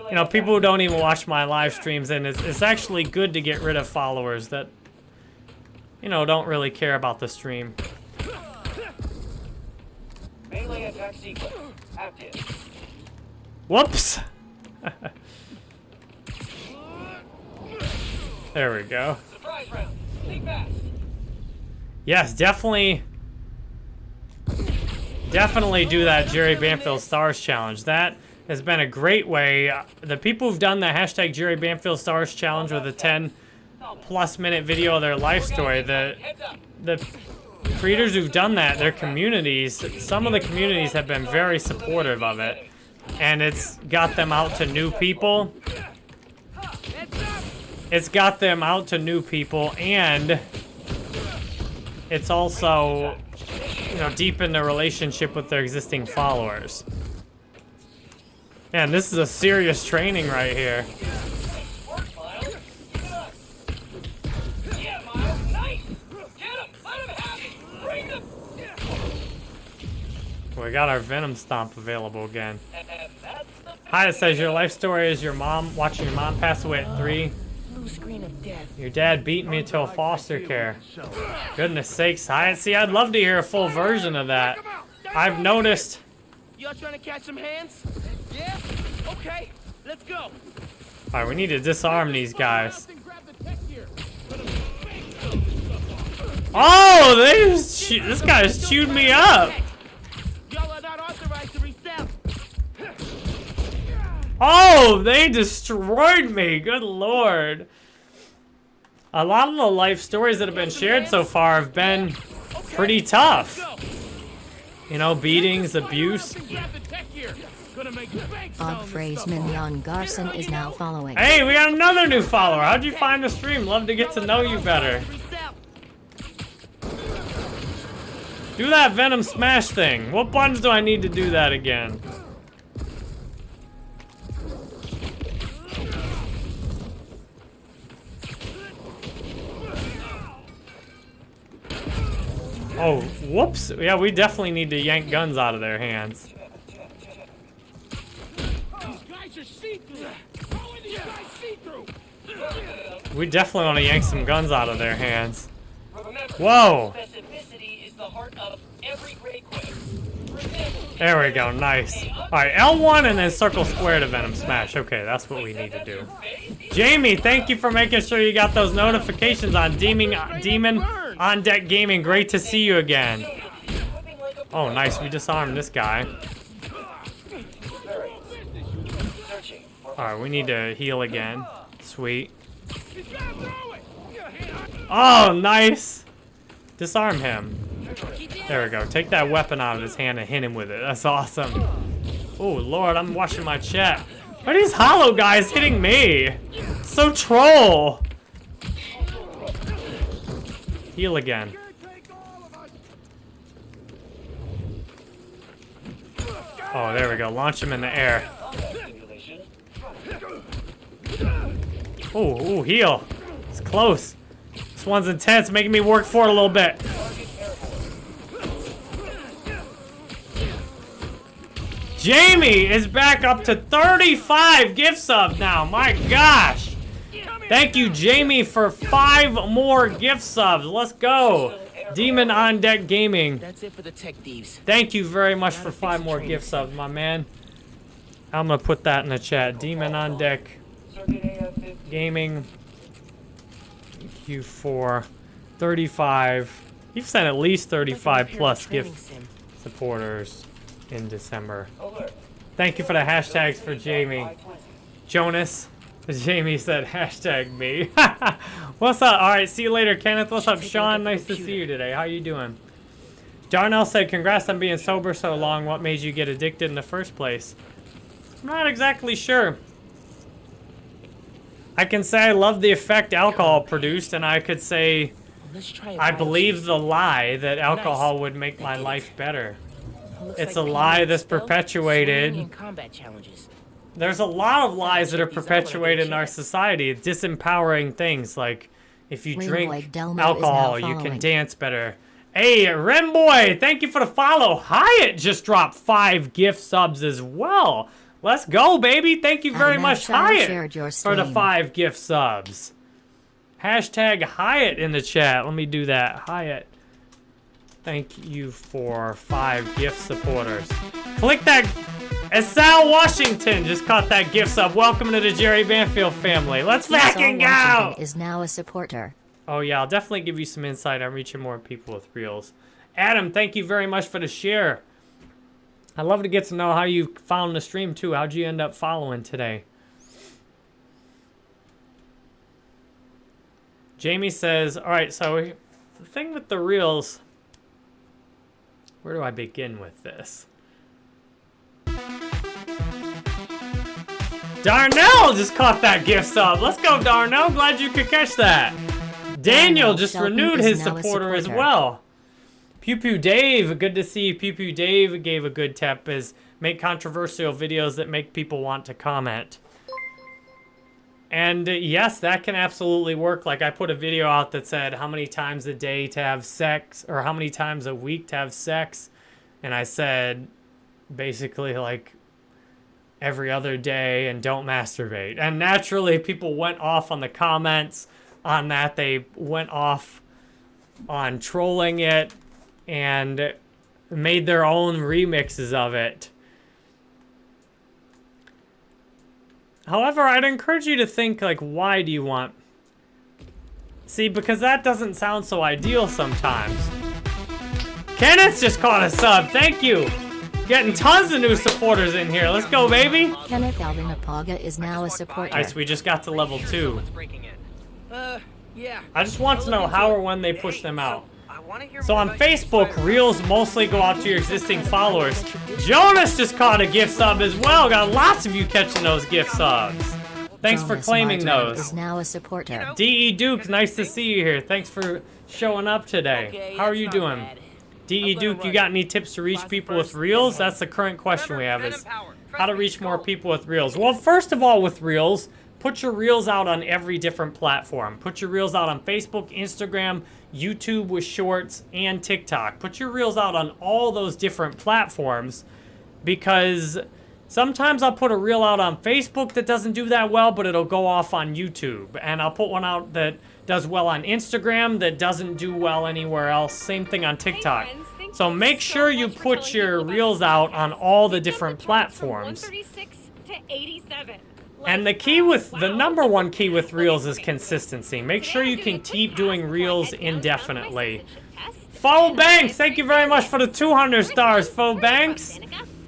You know, people who don't even watch my live streams, and it's, it's actually good to get rid of followers that, you know, don't really care about the stream. Melee attack sequence. Active. Whoops! there we go. Surprise round. Fast. Yes, definitely. Definitely do that Jerry Banfield Stars Challenge. That has been a great way. The people who've done the hashtag Jerry Banfield Stars Challenge with a 10 plus minute video of their life story, the, the creators who've done that, their communities, some of the communities have been very supportive of it. And it's got them out to new people. It's got them out to new people and it's also, you know, deepened the relationship with their existing followers. Man, this is a serious training right here. We got our Venom Stomp available again. Hi, it says your life story is your mom watching your mom pass away at three. Your dad beat me to foster care. Goodness sakes, I see. I'd love to hear a full version of that. I've noticed. Y'all trying to catch some hands? Yeah? Okay, let's go. All right, we need to disarm these guys. Oh, they just this guy's chewed me up. Y'all are not authorized to resell. Oh, they destroyed me. Good lord. A lot of the life stories that have been shared so far have been pretty tough. Go. You know, beatings, abuse. Grab the tech here. Gonna make bank Odd phrase Mignon Garson is now following. Hey, we got another new follower. How'd you find the stream? Love to get to know you better. Do that Venom Smash thing. What buttons do I need to do that again? Oh, whoops. Yeah, we definitely need to yank guns out of their hands. are see-through. How are these guys see-through? We definitely want to yank some guns out of their hands. Whoa. specificity is the heart of every great quest. For example, There we go, nice. Alright, L1 and then circle square to Venom Smash. Okay, that's what we need to do. Jamie, thank you for making sure you got those notifications on uh, Demon, Demon on Deck Gaming. Great to see you again. Oh, nice. We disarmed this guy. Alright, we need to heal again. Sweet. Oh, nice! Disarm him. There we go. Take that weapon out of his hand and hit him with it. That's awesome. Oh, Lord, I'm watching my chat. Why are these hollow guys hitting me? So troll! Heal again. Oh, there we go. Launch him in the air. Ooh, ooh, heal. It's close. This one's intense, making me work for it a little bit. Jamie is back up to 35 gift subs now. My gosh. Thank you, Jamie, for five more gift subs. Let's go. Demon on Deck Gaming. That's it for the tech thieves. Thank you very much for five more gift subs, my man. I'm gonna put that in the chat. Demon on Deck Circuit AF-15. Gaming Q4 35. You've sent at least 35 plus gift supporters in December. Thank you for the hashtags for Jamie. Jonas. Jamie said hashtag me. What's up? All right, see you later, Kenneth. What's up, Take a look Sean? Nice to see you today. How you doing? Darnell said, congrats on being sober so long. What made you get addicted in the first place? I'm not exactly sure. I can say I love the effect alcohol produced, and I could say Let's try a I believe the lie that alcohol would make my life better. It's a lie that's perpetuated. Swinging, and combat challenges. There's a lot of lies that are Check these out when I get a perpetuated in our society. Disempowering things like if you drink Egg Delmo is alcohol, you can dance better. Hey, Remboy, thank you for the follow. Hyatt just dropped five gift subs as well. Let's go, baby. Thank you very much, Hyatt, for the five gift subs. Hashtag Hyatt in the chat. Let me do that. Hyatt. Thank you for five gift supporters. Click that. And Sal Washington just caught that gift sub. Welcome to the Jerry Banfield family. Let's fucking go! Is now a supporter. Oh yeah, I'll definitely give you some insight on reaching more people with reels. Adam, thank you very much for the share. I'd love to get to know how you found the stream too. How'd you end up following today? Jamie says, all right, so the thing with the reels, where do I begin with this? Darnell just caught that gift sub. Let's go, Darnell. Glad you could catch that. Daniel just Shelton renewed his a supporter as well. Pew Pew Dave, good to see you. Pew Pew Dave gave a good tip is make controversial videos that make people want to comment. And uh, yes, that can absolutely work. Like I put a video out that said how many times a day to have sex or how many times a week to have sex. And I said basically like every other day and don't masturbate. And naturally people went off on the comments on that. They went off on trolling it and made their own remixes of it. However, I'd encourage you to think like, why do you want? See, because that doesn't sound so ideal sometimes. Kenneth just caught a sub. Thank you. Getting tons of new supporters in here. Let's go, baby. Kenneth Alvin Apaga is now a supporter. Nice, we just got to level two. Uh, yeah. I just want to know how or when they push them out. I want to hear So on Facebook, reels mostly go out to your existing followers. Jonas just caught a gift sub as well. Got lots of you catching those gift subs. Thanks for Jonas claiming Martin those. Is now a supporter. DE Duke, nice to see you here. Thanks for showing up today. Okay, How are you not doing? DE Duke, you got any tips to reach people with reels? That's the current question we have is how to reach more people with reels. Well, first of all, with reels, put your reels out on every different platform. Put your reels out on Facebook, Instagram, YouTube with shorts, and TikTok. Put your reels out on all those different platforms because Sometimes I'll put a reel out on Facebook that doesn't do that well, but it'll go off on YouTube. And I'll put one out that does well on Instagram that doesn't do well anywhere else. Same thing on TikTok. So make sure you put your reels out on all the different platforms. to 87. And the key with the number one key with reels is consistency. Make sure you can keep doing reels head downtown for my indefinitely. Faux Banks, thank you very much for the 200 stars, Faux Banks.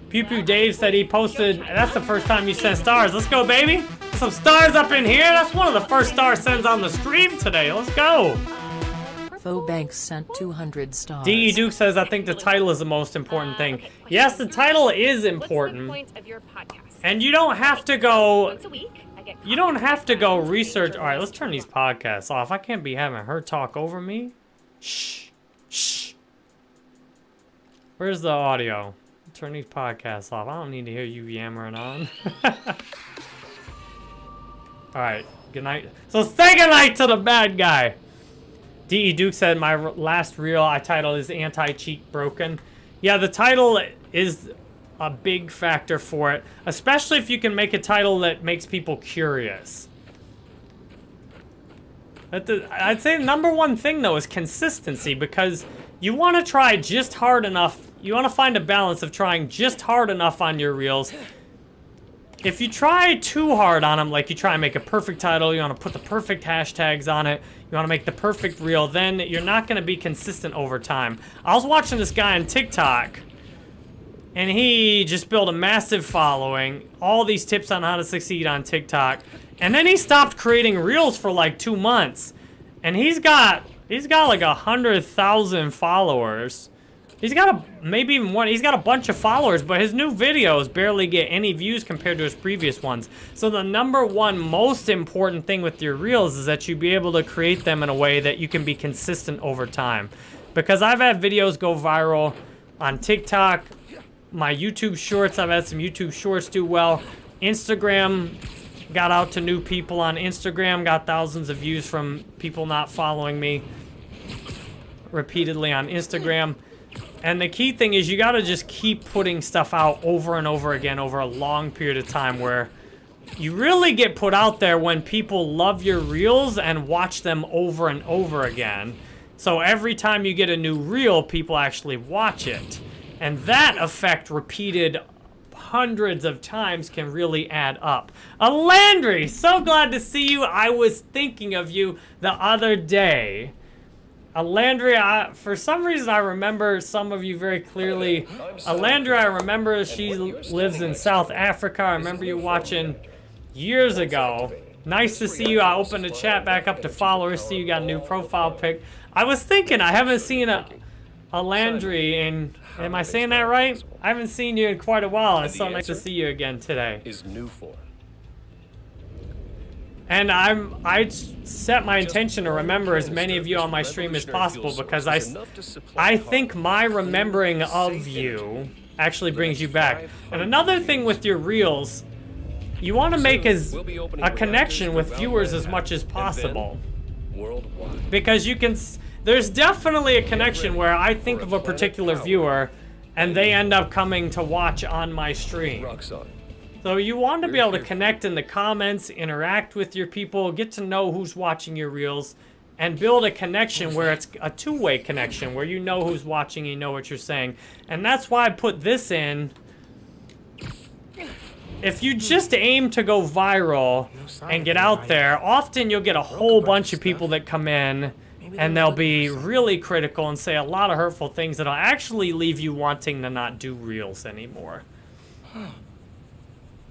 Pew Pew Dave said he posted, that's the first time you sent stars. Let's go, baby. Some stars up in here. That's one of the first star sends on the stream today. Let's go. Faux Banks sent 200 stars. DE Duke says, I think the title is the most important thing. Yes, the title is What's the important. point of your podcast? And you don't have to go Once a week, I get You don't have to go research. All right, let's turn these podcasts off. I can't be having her talk over me. Shh. Shh. Where's the audio? Turn these podcasts off. I don't need to hear you yammering on. All right. Good night. So say good night to the bad guy. D.E. Duke said my last reel I titled is anti-cheat broken. Yeah, the title is a big factor for it, especially if you can make a title that makes people curious. I'd say the number one thing though is consistency because you want to try just hard enough. You want to find a balance of trying just hard enough on your reels. If you try too hard on them, like you try and make a perfect title, you want to put the perfect hashtags on it, you want to make the perfect reel, then you're not going to be consistent over time. I was watching this guy on TikTok and he just built a massive following, all these tips on how to succeed on TikTok, and then he stopped creating reels for like two months, and he's got he's got like a hundred thousand followers. He's got a maybe even one. He's got a bunch of followers, but his new videos barely get any views compared to his previous ones. So the number one most important thing with your reels is that you be able to create them in a way that you can be consistent over time. Because I've had videos go viral on TikTok, my YouTube shorts. I've had some YouTube shorts do well. Instagram got out to new people on Instagram, got thousands of views from people not following me repeatedly on Instagram. And the key thing is you got to just keep putting stuff out over and over again over a long period of time where you really get put out there when people love your reels and watch them over and over again. So every time you get a new reel, people actually watch it. And that effect repeated hundreds of times can really add up. Landry, so glad to see you. I was thinking of you the other day. Alandria, I, for some reason I remember some of you very clearly. Alandria, I remember she lives in South Africa. I remember you watching years ago. Nice to see you. I opened the chat back up to followers. See you got a new profile pic. I was thinking I haven't seen a a Landry in. Am I saying that right? I haven't seen you in quite a while. It's so nice to see you again today. Is new form. And I'm I set my intention to remember as many of you on my stream as possible because I, I think my remembering of you actually brings you back. And another thing with your reels, you want to make as a connection with viewers as much as possible because you can there's definitely a connection where I think of a particular viewer and they end up coming to watch on my stream. So you want to be able to connect in the comments, interact with your people, get to know who's watching your reels, and build a connection where it's a two-way connection, where you know who's watching, you know what you're saying. And that's why I put this in. If you just aim to go viral and get out there, often you'll get a whole bunch of people that come in and they'll be really critical and say a lot of hurtful things that'll actually leave you wanting to not do reels anymore.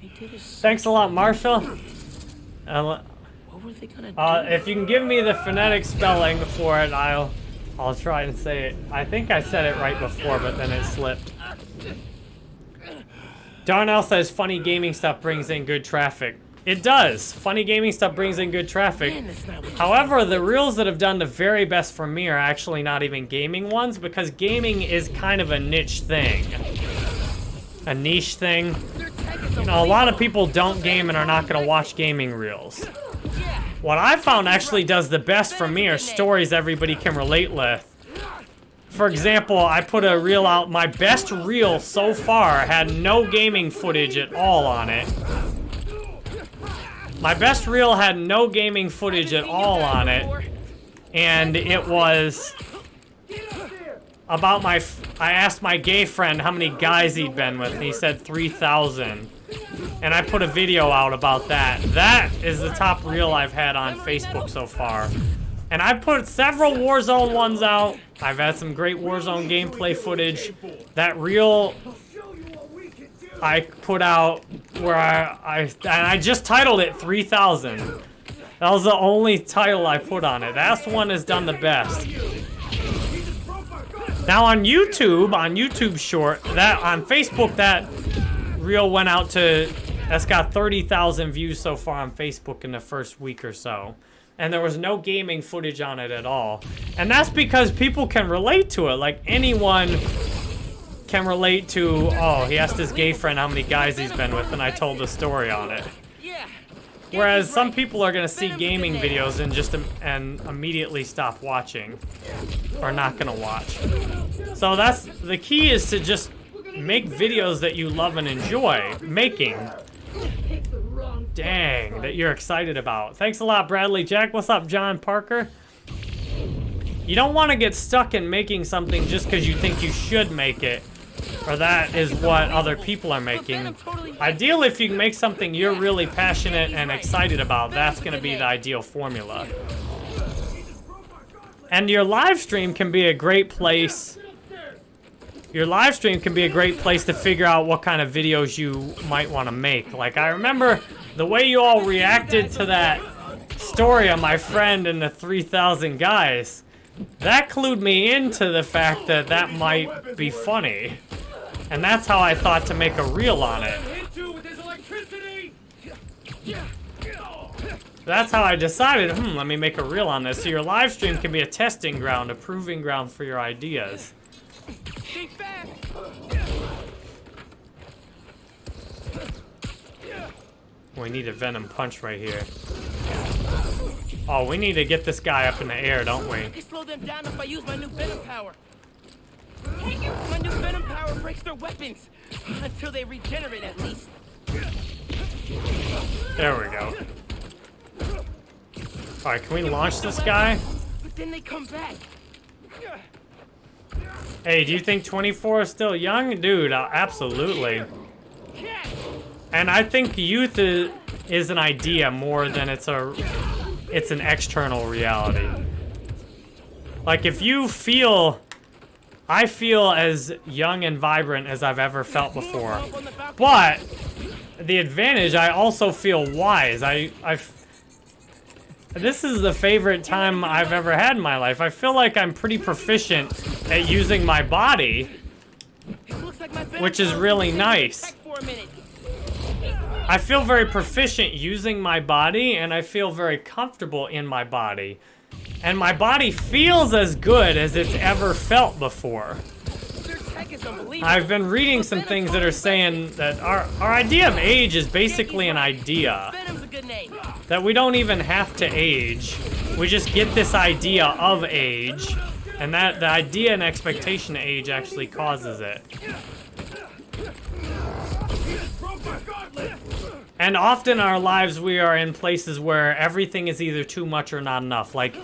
Thanks a lot, Marshall. Uh, What were they gonna uh, do? if you can give me the phonetic spelling for it, I'll I'll try and say it. I think I said it right before, but then it slipped. Darnell says funny gaming stuff brings in good traffic. It does. Funny gaming stuff brings in good traffic. Man, that's not what you However, the reels that have done the very best for me are actually not even gaming ones because gaming is kind of a niche thing. A niche thing. You know, a lot of people don't game and are not going to watch gaming reels. What I found actually does the best for me are stories everybody can relate with. for example, I put a reel out. My best reel so far had no gaming footage at all on it. My best reel had no gaming footage at all on it, and it was about my. I asked my gay friend how many guys he'd been with, and he said 3,000. And I put a video out about that. That is the top reel I've had on Facebook so far. And I put several Warzone ones out. I've had some great Warzone gameplay footage. That reel I put out where I, I and I just titled it 3000. That was the only title I put on it. That's one has done the best. Now on YouTube, on YouTube Short, that on Facebook, that reel went out to. That's got 30,000 views so far on Facebook in the first week or so. And there was no gaming footage on it at all. And that's because people can relate to it. Like anyone can relate to, oh, he asked his gay friend how many guys he's been with, and I told the story on it. Whereas some people are gonna see gaming videos and just and immediately stop watching, or not gonna watch. So that's the key is to just make videos that you love and enjoy making. Dang, that you're excited about. Thanks a lot, Bradley Jack. What's up, John Parker? You don't want to get stuck in making something just because you think you should make it, or that is what other people are making. Ideal if you can make something you're really passionate and excited about, that's going to be the ideal formula. And your live stream can be a great place. Your live stream can be a great place to figure out what kind of videos you might want to make. Like, I remember the way you all reacted to that story of my friend and the 3,000 guys. That clued me into the fact that that might be funny. And that's how I thought to make a reel on it. That's how I decided, hmm, let me make a reel on this. So your live stream can be a testing ground, a proving ground for your ideas. Fast. We need a venom punch right here. Oh, we need to get this guy up in the air, don't we? I can slow them down if I use my new venom power. My new venom power breaks their weapons until they regenerate at least. There we go. Alright, can we launch this guy? But then they come back. Hey, do you think 24 is still young? Dude, uh, absolutely. And I think youth is, is an idea more than it's a it's an external reality. Like if you feel I feel as young and vibrant as I've ever felt before. But the advantage I also feel wise. I I this is the favorite time I've ever had in my life. I feel like I'm pretty proficient at using my body, which is really nice. I feel very proficient using my body, and I feel very comfortable in my body. And my body feels as good as it's ever felt before. Their tech is unbelievable. I've been reading some things that are saying that our, our idea of age is basically an idea. Venom's a good name. That we don't even have to age. We just get this idea of age. And that the idea and expectation of age actually causes it. And often in our lives, we are in places where everything is either too much or not enough. Like,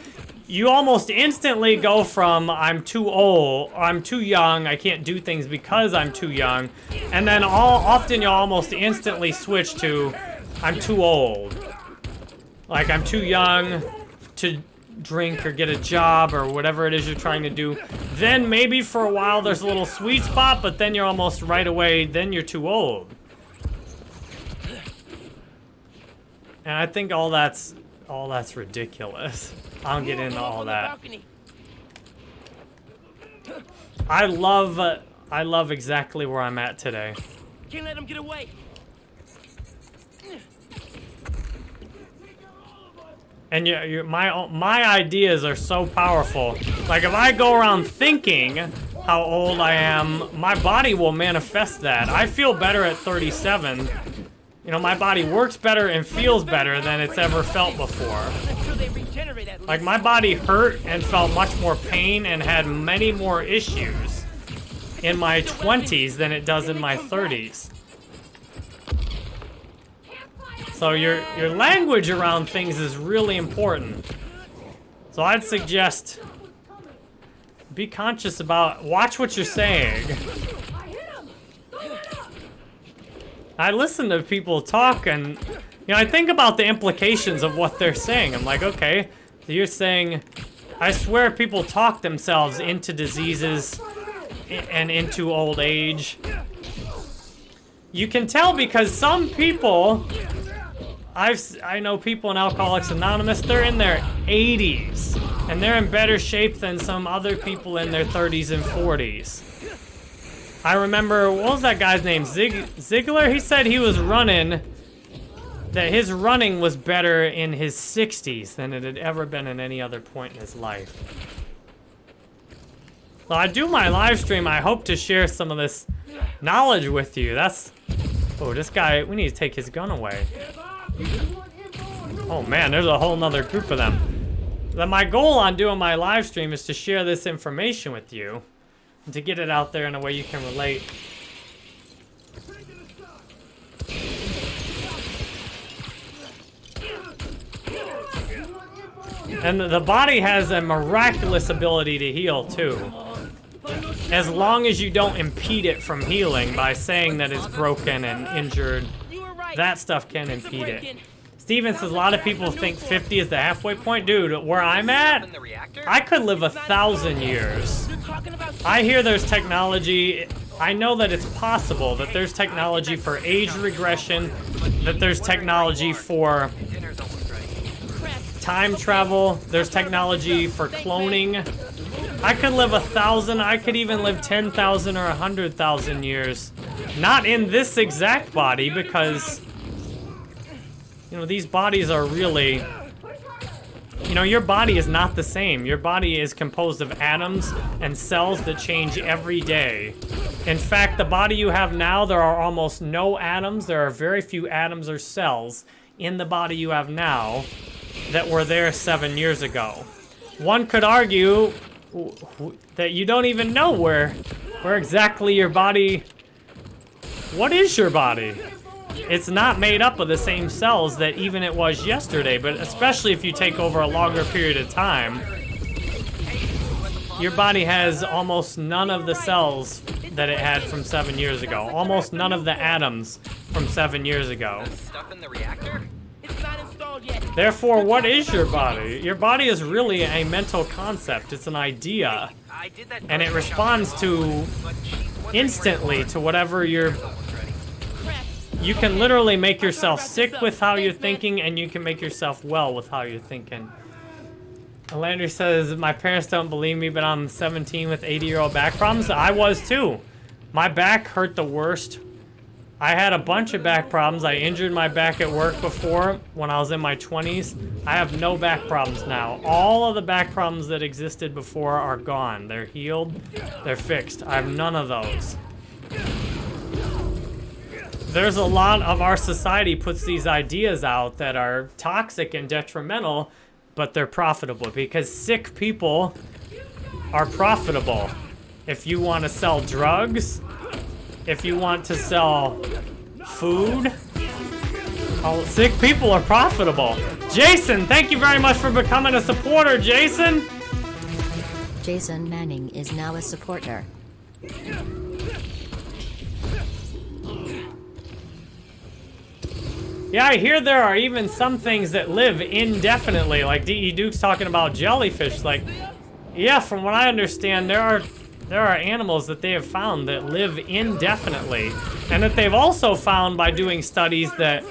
you almost instantly go from I'm too old, I'm too young, I can't do things because I'm too young, and then all often you'll almost instantly switch to I'm too old. Like I'm too young to drink or get a job or whatever it is you're trying to do. Then maybe for a while there's a little sweet spot, but then you're almost right away, then you're too old. And I think all that's all that's ridiculous. I don't get into all that. I love uh, I love exactly where I'm at today. Can't let them get away. And you, you, my my ideas are so powerful. Like if I go around thinking how old I am, my body will manifest that. I feel better at 37. You know, my body works better and feels better than it's ever felt before. Like my body hurt and felt much more pain and had many more issues in my 20s than it does in my 30s. So your your language around things is really important. So I'd suggest be conscious about watch what you're saying. I listen to people talk and you know I think about the implications of what they're saying. I'm like, okay, so you're saying I swear people talk themselves into diseases and into old age. You can tell because some people I've I know people in Alcoholics Anonymous, they're in their 80s and they're in better shape than some other people in their 30s and 40s. I remember what was that guy's name? Zig Ziglar? He said he was running that his running was better in his 60s than it had ever been in any other point in his life. So I do my live stream, I hope to share some of this knowledge with you. That's Oh, this guy, we need to take his gun away. Oh man, there's a whole nother group of them. Then my goal on doing my live stream is to share this information with you to get it out there in a way you can relate. And the body has a miraculous ability to heal too. As long as you don't impede it from healing by saying that it's broken and injured, that stuff can impede it. Steven says a lot of people think 50 is the halfway point. Dude, where I'm at, I could live a thousand years. I hear there's technology. I know that it's possible that there's technology for age regression, that there's technology for time travel, there's technology for cloning. I could live a thousand, I could even live 10,000 or 100,000 years. Not in this exact body because, you know, these bodies are really, you know, your body is not the same. Your body is composed of atoms and cells that change every day. In fact, the body you have now, there are almost no atoms. There are very few atoms or cells in the body you have now that were there seven years ago. One could argue that you don't even know where, where exactly your body, what is your body? It's not made up of the same cells that even it was yesterday, but especially if you take over a longer period of time, your body has almost none of the cells that it had from seven years ago. Almost none of the atoms from seven years ago. Therefore, what is your body? Your body is really a mental concept. It's an idea. And it responds to instantly to whatever you're... You can literally make yourself sick with how you're thinking, and you can make yourself well with how you're thinking. Landry says, my parents don't believe me, but I'm 17 with 80-year-old back problems. I was too. My back hurt the worst. I had a bunch of back problems. I injured my back at work before when I was in my 20s. I have no back problems now. All of the back problems that existed before are gone. They're healed. They're fixed. I have none of those. There's a lot of our society puts these ideas out that are toxic and detrimental, but they're profitable because sick people are profitable. If you want to sell drugs, if you want to sell food, all sick people are profitable. Jason, thank you very much for becoming a supporter, Jason. Jason Manning is now a supporter. Yeah, I hear there are even some things that live indefinitely, like D.E. Duke's talking about jellyfish. Like, yeah, from what I understand, there are there are animals that they have found that live indefinitely, and that they've also found by doing studies that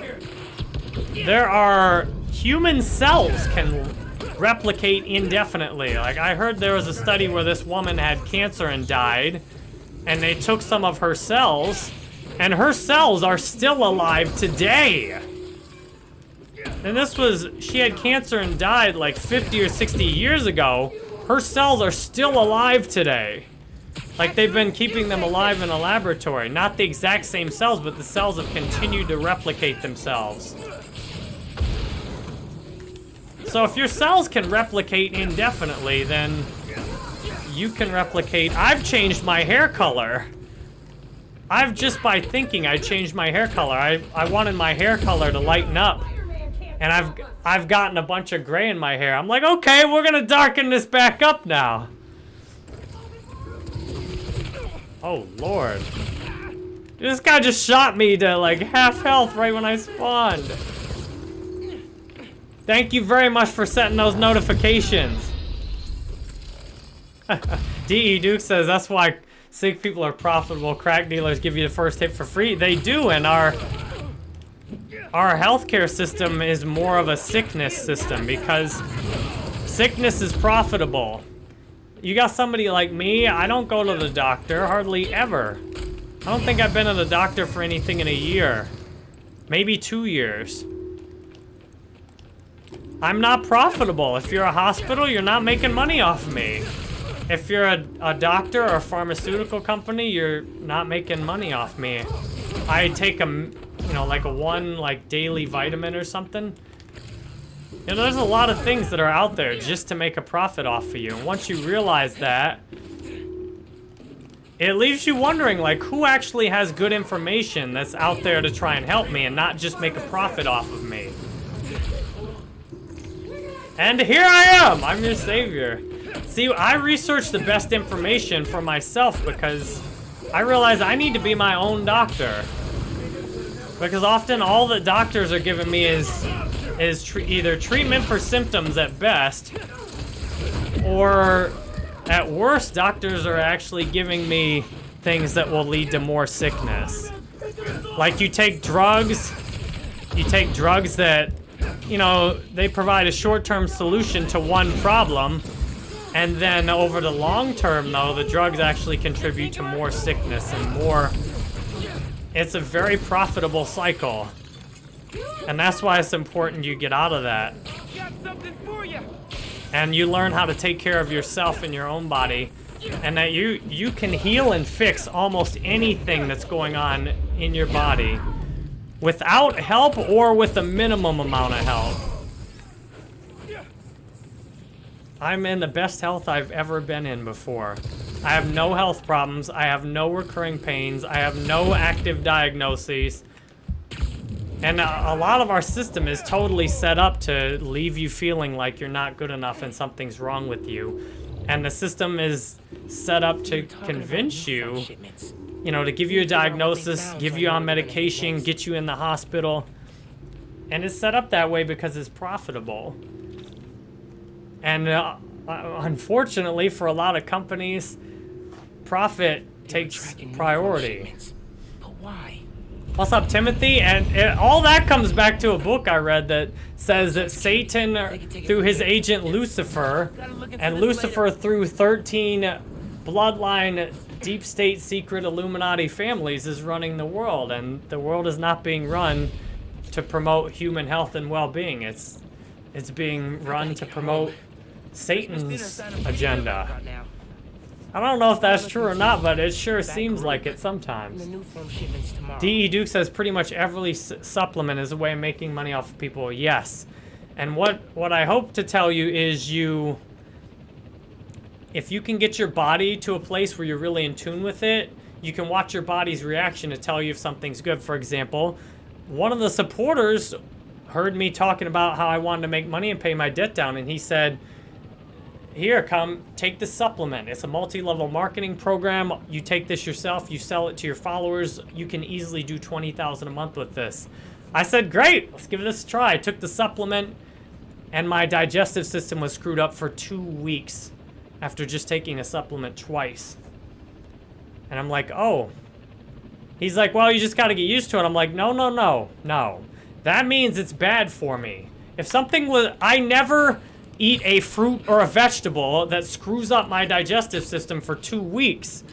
there are human cells can replicate indefinitely. Like I heard there was a study where this woman had cancer and died, and they took some of her cells, and her cells are still alive today. And this was, she had cancer and died like 50 or 60 years ago. Her cells are still alive today. Like they've been keeping them alive in a laboratory. Not the exact same cells, but the cells have continued to replicate themselves. So if your cells can replicate indefinitely, then you can replicate. I've changed my hair color. I've just by thinking I changed my hair color. I, I wanted my hair color to lighten up. And I've I've gotten a bunch of gray in my hair. I'm like, okay, we're gonna darken this back up now. Oh lord. This guy just shot me to like half health right when I spawned. Thank you very much for setting those notifications. DE Duke says that's why sick people are profitable. Crack dealers give you the first hit for free. They do, and our our healthcare system is more of a sickness system because sickness is profitable. You got somebody like me, I don't go to the doctor hardly ever. I don't think I've been to the doctor for anything in a year. Maybe two years. I'm not profitable. If you're a hospital, you're not making money off of me. If you're a, a doctor or a pharmaceutical company, you're not making money off me. I take a, you know, like a one, like, daily vitamin or something. You know, there's a lot of things that are out there just to make a profit off of you. And once you realize that, it leaves you wondering, like, who actually has good information that's out there to try and help me and not just make a profit off of me. And here I am! I'm your savior. See, I research the best information for myself because I realize I need to be my own doctor. Because often all that doctors are giving me is is either treatment for symptoms at best, or at worst, doctors are actually giving me things that will lead to more sickness. Like you take drugs, you take drugs that you know, they provide a short-term solution to one problem, and then over the long term, though, the drugs actually contribute to more sickness and more... It's a very profitable cycle. And that's why it's important you get out of that. And you learn how to take care of yourself and your own body. And that you, you can heal and fix almost anything that's going on in your body without help or with a minimum amount of help. I'm in the best health I've ever been in before. I have no health problems. I have no recurring pains. I have no active diagnoses. And a, a, lot of our system is totally set up to leave you feeling like you're not good enough and something's wrong with you. And the system is set up to convince you you know, to give you a diagnosis, give you on medication, get you in the hospital. And it's set up that way because it's profitable. And uh, unfortunately, for a lot of companies, profit takes priority. But why? What's up, Timothy? And it, all that comes back to a book I read that says that Satan, uh, through his agent Lucifer, and Lucifer through 13 bloodline deep state secret Illuminati families is running the world, and the world is not being run to promote human health and well-being. It's it's being run to promote Satan's agenda. I don't know if that's true or not, but it sure seems like it sometimes. D.E. Duke says pretty much every supplement is a way of making money off of people. Yes. And what, what I hope to tell you is you if you can get your body to a place where you're really in tune with it, you can watch your body's reaction to tell you if something's good. For example, one of the supporters heard me talking about how I wanted to make money and pay my debt down, and he said, here, come, take this supplement. It's a multi-level marketing program. You take this yourself, you sell it to your followers. You can easily do 20000 a month with this. I said, great, let's give this a try. I took the supplement, and my digestive system was screwed up for two weeks after just taking a supplement twice. And I'm like, oh. He's like, well, you just got to get used to it. I'm like, no, no, no, no. That means it's bad for me. If something was, I never eat a fruit or a vegetable that screws up my digestive system for two weeks.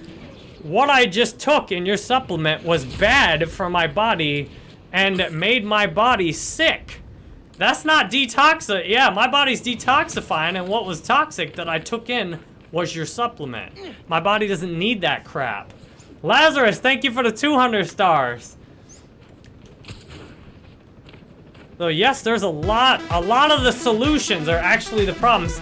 What I just took in your supplement was bad for my body and made my body sick. That's not detoxifying. Yeah, my body's detoxifying, and what was toxic that I took in was your supplement. My body doesn't need that crap. Lazarus, thank you for the 200 stars. So yes, there's a lot, a lot of the solutions are actually the problems.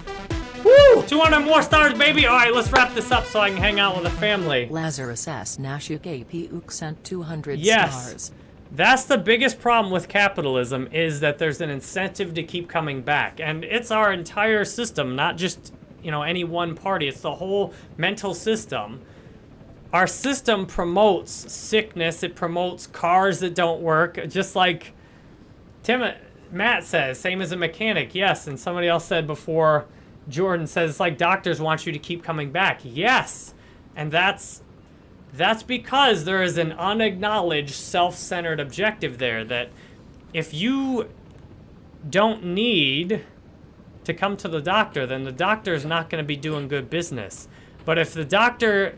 Woo! 200 more stars, baby! Alright, let's wrap this up so I can hang out with the family. Lazarus S. Nashuk AP sent 200 Yes. stars. That's the biggest problem with capitalism is that there's an incentive to keep coming back. And it's our entire system, not just, you know, any one party. It's the whole mental system. Our system promotes sickness. It promotes cars that don't work. Just like Tim, Matt says, same as a mechanic. Yes. And somebody else said before, Jordan says, it's like doctors want you to keep coming back. Yes. And that's that's because there is an unacknowledged self-centered objective there that if you don't need to come to the doctor, then the doctor is not going to be doing good business. But if the doctor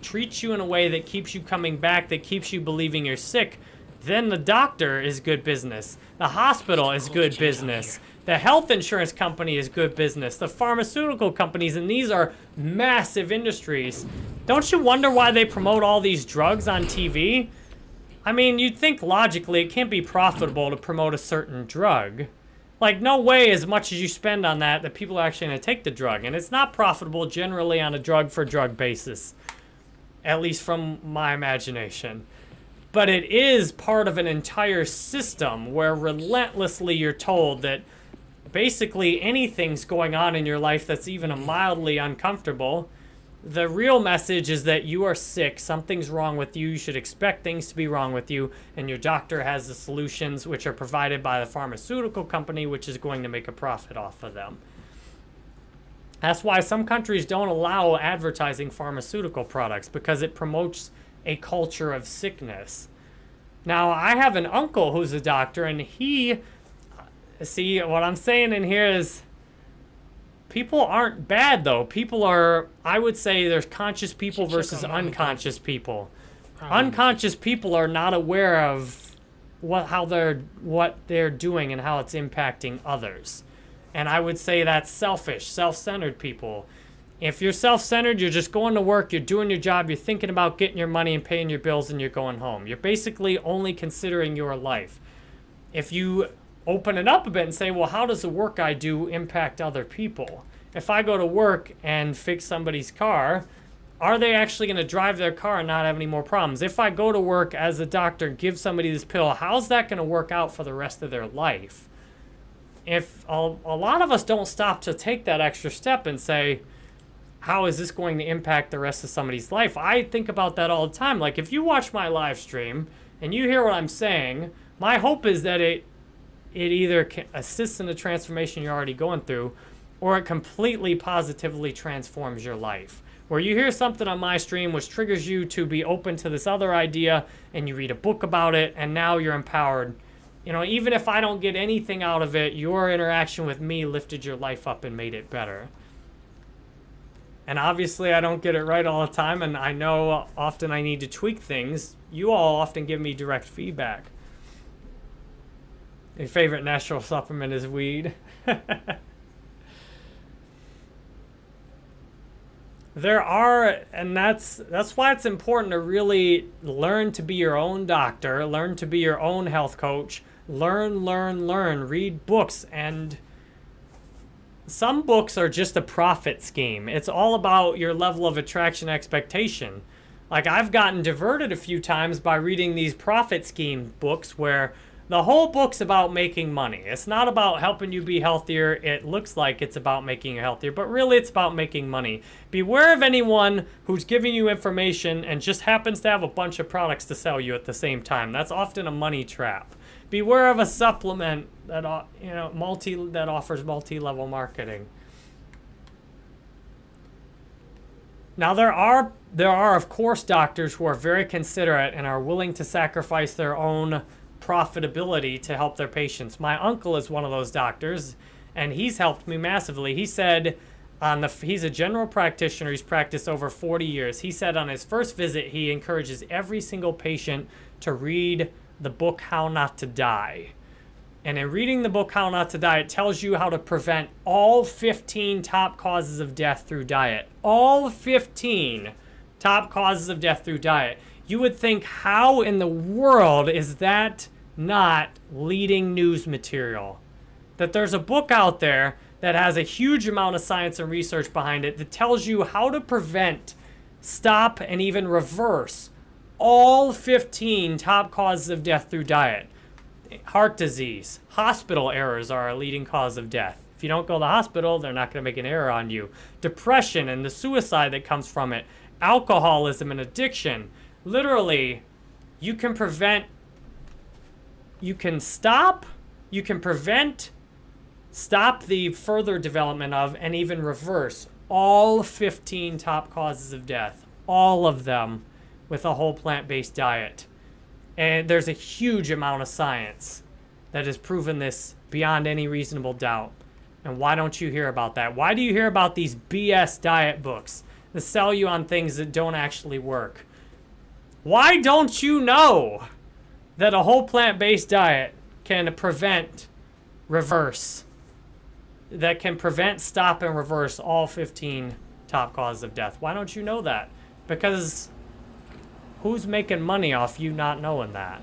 treats you in a way that keeps you coming back, that keeps you believing you're sick, then the doctor is good business. The hospital is good business. The health insurance company is good business. The pharmaceutical companies, and these are massive industries. Don't you wonder why they promote all these drugs on TV? I mean, you'd think logically it can't be profitable to promote a certain drug. Like, no way as much as you spend on that that people are actually going to take the drug. And it's not profitable generally on a drug for drug basis. At least from my imagination. But it is part of an entire system where relentlessly you're told that basically anything's going on in your life that's even a mildly uncomfortable. The real message is that you are sick, something's wrong with you, you should expect things to be wrong with you, and your doctor has the solutions which are provided by the pharmaceutical company, which is going to make a profit off of them. That's why some countries don't allow advertising pharmaceutical products because it promotes a culture of sickness. Now, I have an uncle who's a doctor, and he, see, what I'm saying in here is people aren't bad, though. People are, I would say there's conscious people versus unconscious people. Unconscious people are not aware of what how they're what they're doing and how it's impacting others. And I would say that's selfish, self-centered people. If you're self-centered, you're just going to work, you're doing your job, you're thinking about getting your money and paying your bills and you're going home. You're basically only considering your life. If you open it up a bit and say, well, how does the work I do impact other people? If I go to work and fix somebody's car, are they actually going to drive their car and not have any more problems? If I go to work as a doctor and give somebody this pill, how's that going to work out for the rest of their life? If a, a lot of us don't stop to take that extra step and say, how is this going to impact the rest of somebody's life? I think about that all the time. Like if you watch my live stream and you hear what I'm saying, my hope is that it it either assists in the transformation you're already going through or it completely positively transforms your life. Where you hear something on my stream which triggers you to be open to this other idea and you read a book about it and now you're empowered. You know, even if I don't get anything out of it, your interaction with me lifted your life up and made it better. And obviously, I don't get it right all the time, and I know often I need to tweak things. You all often give me direct feedback. Your favorite natural supplement is weed. there are, and that's that's why it's important to really learn to be your own doctor, learn to be your own health coach, learn, learn, learn, read books, and some books are just a profit scheme. It's all about your level of attraction expectation. Like I've gotten diverted a few times by reading these profit scheme books where the whole book's about making money. It's not about helping you be healthier. It looks like it's about making you healthier, but really it's about making money. Beware of anyone who's giving you information and just happens to have a bunch of products to sell you at the same time. That's often a money trap. Beware of a supplement that uh, you know multi that offers multi-level marketing. Now there are there are of course doctors who are very considerate and are willing to sacrifice their own profitability to help their patients. My uncle is one of those doctors and he's helped me massively. He said on the he's a general practitioner, he's practiced over 40 years. He said on his first visit he encourages every single patient to read the book How Not to Die. And in reading the book How Not to Die, it tells you how to prevent all 15 top causes of death through diet. All 15 top causes of death through diet. You would think, how in the world is that not leading news material. That there's a book out there that has a huge amount of science and research behind it that tells you how to prevent, stop, and even reverse all 15 top causes of death through diet. Heart disease, hospital errors are a leading cause of death. If you don't go to the hospital, they're not going to make an error on you. Depression and the suicide that comes from it, alcoholism and addiction. Literally, you can prevent, you can stop, you can prevent, stop the further development of, and even reverse all 15 top causes of death. All of them with a whole plant-based diet. And there's a huge amount of science that has proven this beyond any reasonable doubt. And why don't you hear about that? Why do you hear about these BS diet books that sell you on things that don't actually work? Why don't you know that a whole plant-based diet can prevent, reverse, that can prevent, stop, and reverse all 15 top causes of death? Why don't you know that? Because who's making money off you not knowing that?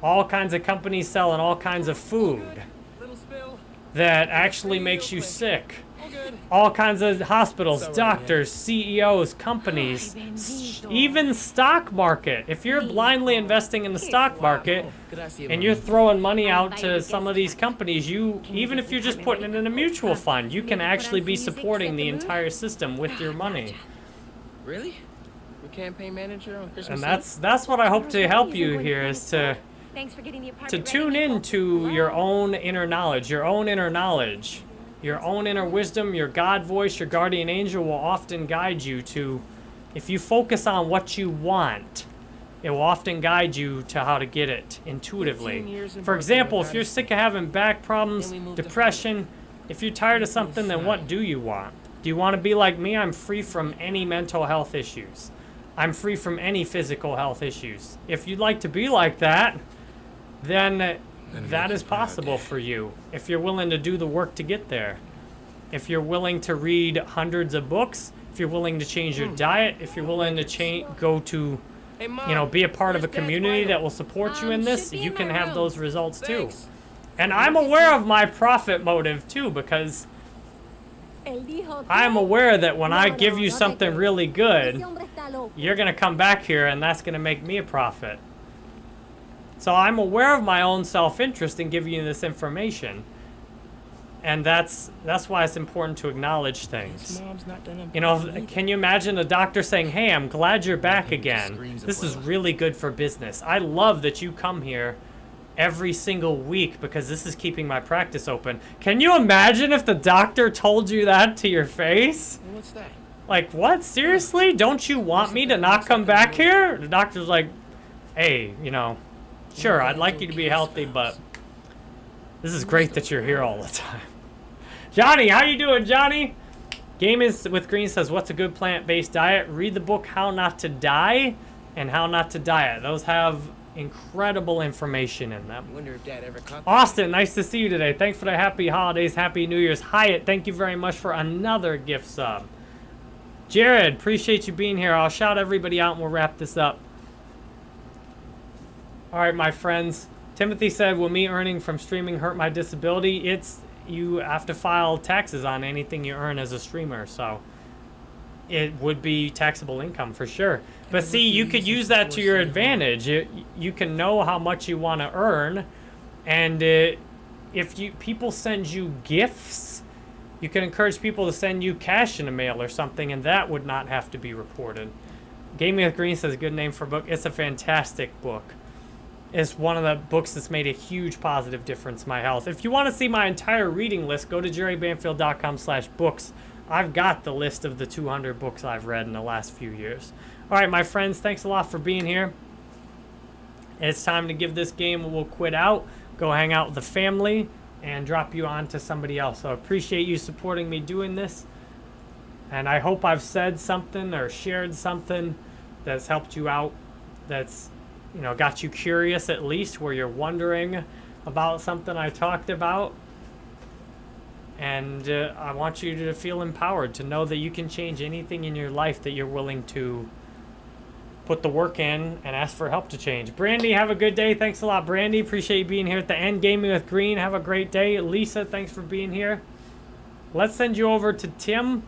All kinds of companies selling all kinds of food that actually makes you sick. All kinds of hospitals, doctors, CEOs, companies, even stock market. If you're blindly investing in the stock market and you're throwing money out to some of these companies, you even if you're just putting it in a mutual fund, you can actually be supporting the entire system with your money. Really? Your campaign manager on Christmas And that's that's what I hope to help you here is to Thanks for getting the to tune in people. to your own inner knowledge, your own inner knowledge, your own inner wisdom, your God voice, your guardian angel will often guide you to, if you focus on what you want, it will often guide you to how to get it intuitively. For example, if you're sick of having back problems, Then we moved to depression, if you're tired of something, then what do you want? Do you want to be like me? I'm free from any mental health issues. I'm free from any physical health issues. If you'd like to be like that, then that is possible for you. If you're willing to do the work to get there. If you're willing to read hundreds of books, if you're willing to change your diet, if you're willing to change, go to, you know, be a part of a community that will support you in Um, this, you can have those results too. And I'm aware of my profit motive too because I'm aware that when I give you something really good, you're going to come back here and that's going to make me a profit. So I'm aware of my own self-interest in giving you this information. And that's that's why it's important to acknowledge things. Mom's not done You know, can you imagine a doctor saying, "Hey, I'm glad you're back again. This is really good for business. I love that you come here every single week because this is keeping my practice open." Can you imagine if the doctor told you that to your face? What's that? Like, what? Seriously? Don't you want me to not come back here? The doctor's like, hey, you know, sure, I'd like you to be healthy, but this is great that you're here all the time. Johnny, how you doing, Johnny? Gaming with Green says, what's a good plant-based diet? Read the book How Not to Die and How Not to Diet. Those have incredible information in them. Wonder if Dad ever caught. Austin, nice to see you today. Thanks for the happy holidays, happy New Year's. Hyatt, thank you very much for another gift sub. Jared, appreciate you being here. I'll shout everybody out and we'll wrap this up. All right, my friends. Timothy said, will me earning from streaming hurt my disability? It's, you have to file taxes on anything you earn as a streamer, so it would be taxable income for sure. But see, you could use that to your advantage. You, you can know how much you want to earn, and uh, if you people send you gifts, you can encourage people to send you cash in the mail or something, and that would not have to be reported. Gaming with Green says, a good name for a book. It's a fantastic book. It's one of the books that's made a huge positive difference in my health. If you want to see my entire reading list, go to jerrybanfield.com slash books. I've got the list of the 200 books I've read in the last few years. All right, my friends, thanks a lot for being here. It's time to give this game we'll quit out, go hang out with the family, and drop you on to somebody else. So I appreciate you supporting me doing this. And I hope I've said something or shared something that's helped you out, that's, you know, got you curious at least, where you're wondering about something I talked about. And uh, I want you to feel empowered to know that you can change anything in your life that you're willing to put the work in and ask for help to change. Brandy, have a good day. Thanks a lot, Brandy. Appreciate you being here at the end. Gaming with Green, have a great day. Lisa, thanks for being here. Let's send you over to Tim.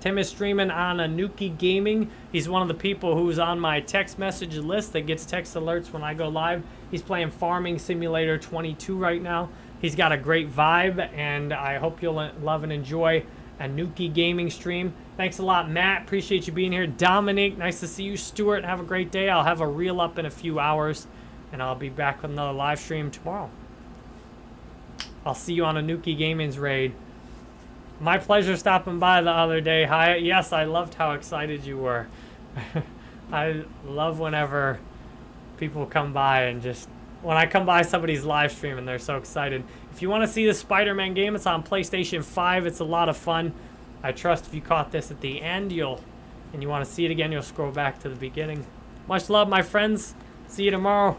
Tim is streaming on Anuki Gaming. He's one of the people who's on my text message list that gets text alerts when I go live. He's playing Farming Simulator 22 right now. He's got a great vibe, and I hope you'll love and enjoy Anuki Gaming stream. Thanks a lot, Matt. Appreciate you being here. Dominic, nice to see you. Stuart, have a great day. I'll have a reel up in a few hours, and I'll be back with another live stream tomorrow. I'll see you on Anuki Gaming's raid. My pleasure stopping by the other day. Hi. Yes, I loved how excited you were. I love whenever people come by and just when I come by somebody's live stream and they're so excited. If you want to see the Spider-Man game, it's on PlayStation 5. It's a lot of fun. I trust if you caught this at the end, you'll and you want to see it again, you'll scroll back to the beginning. Much love, my friends. See you tomorrow.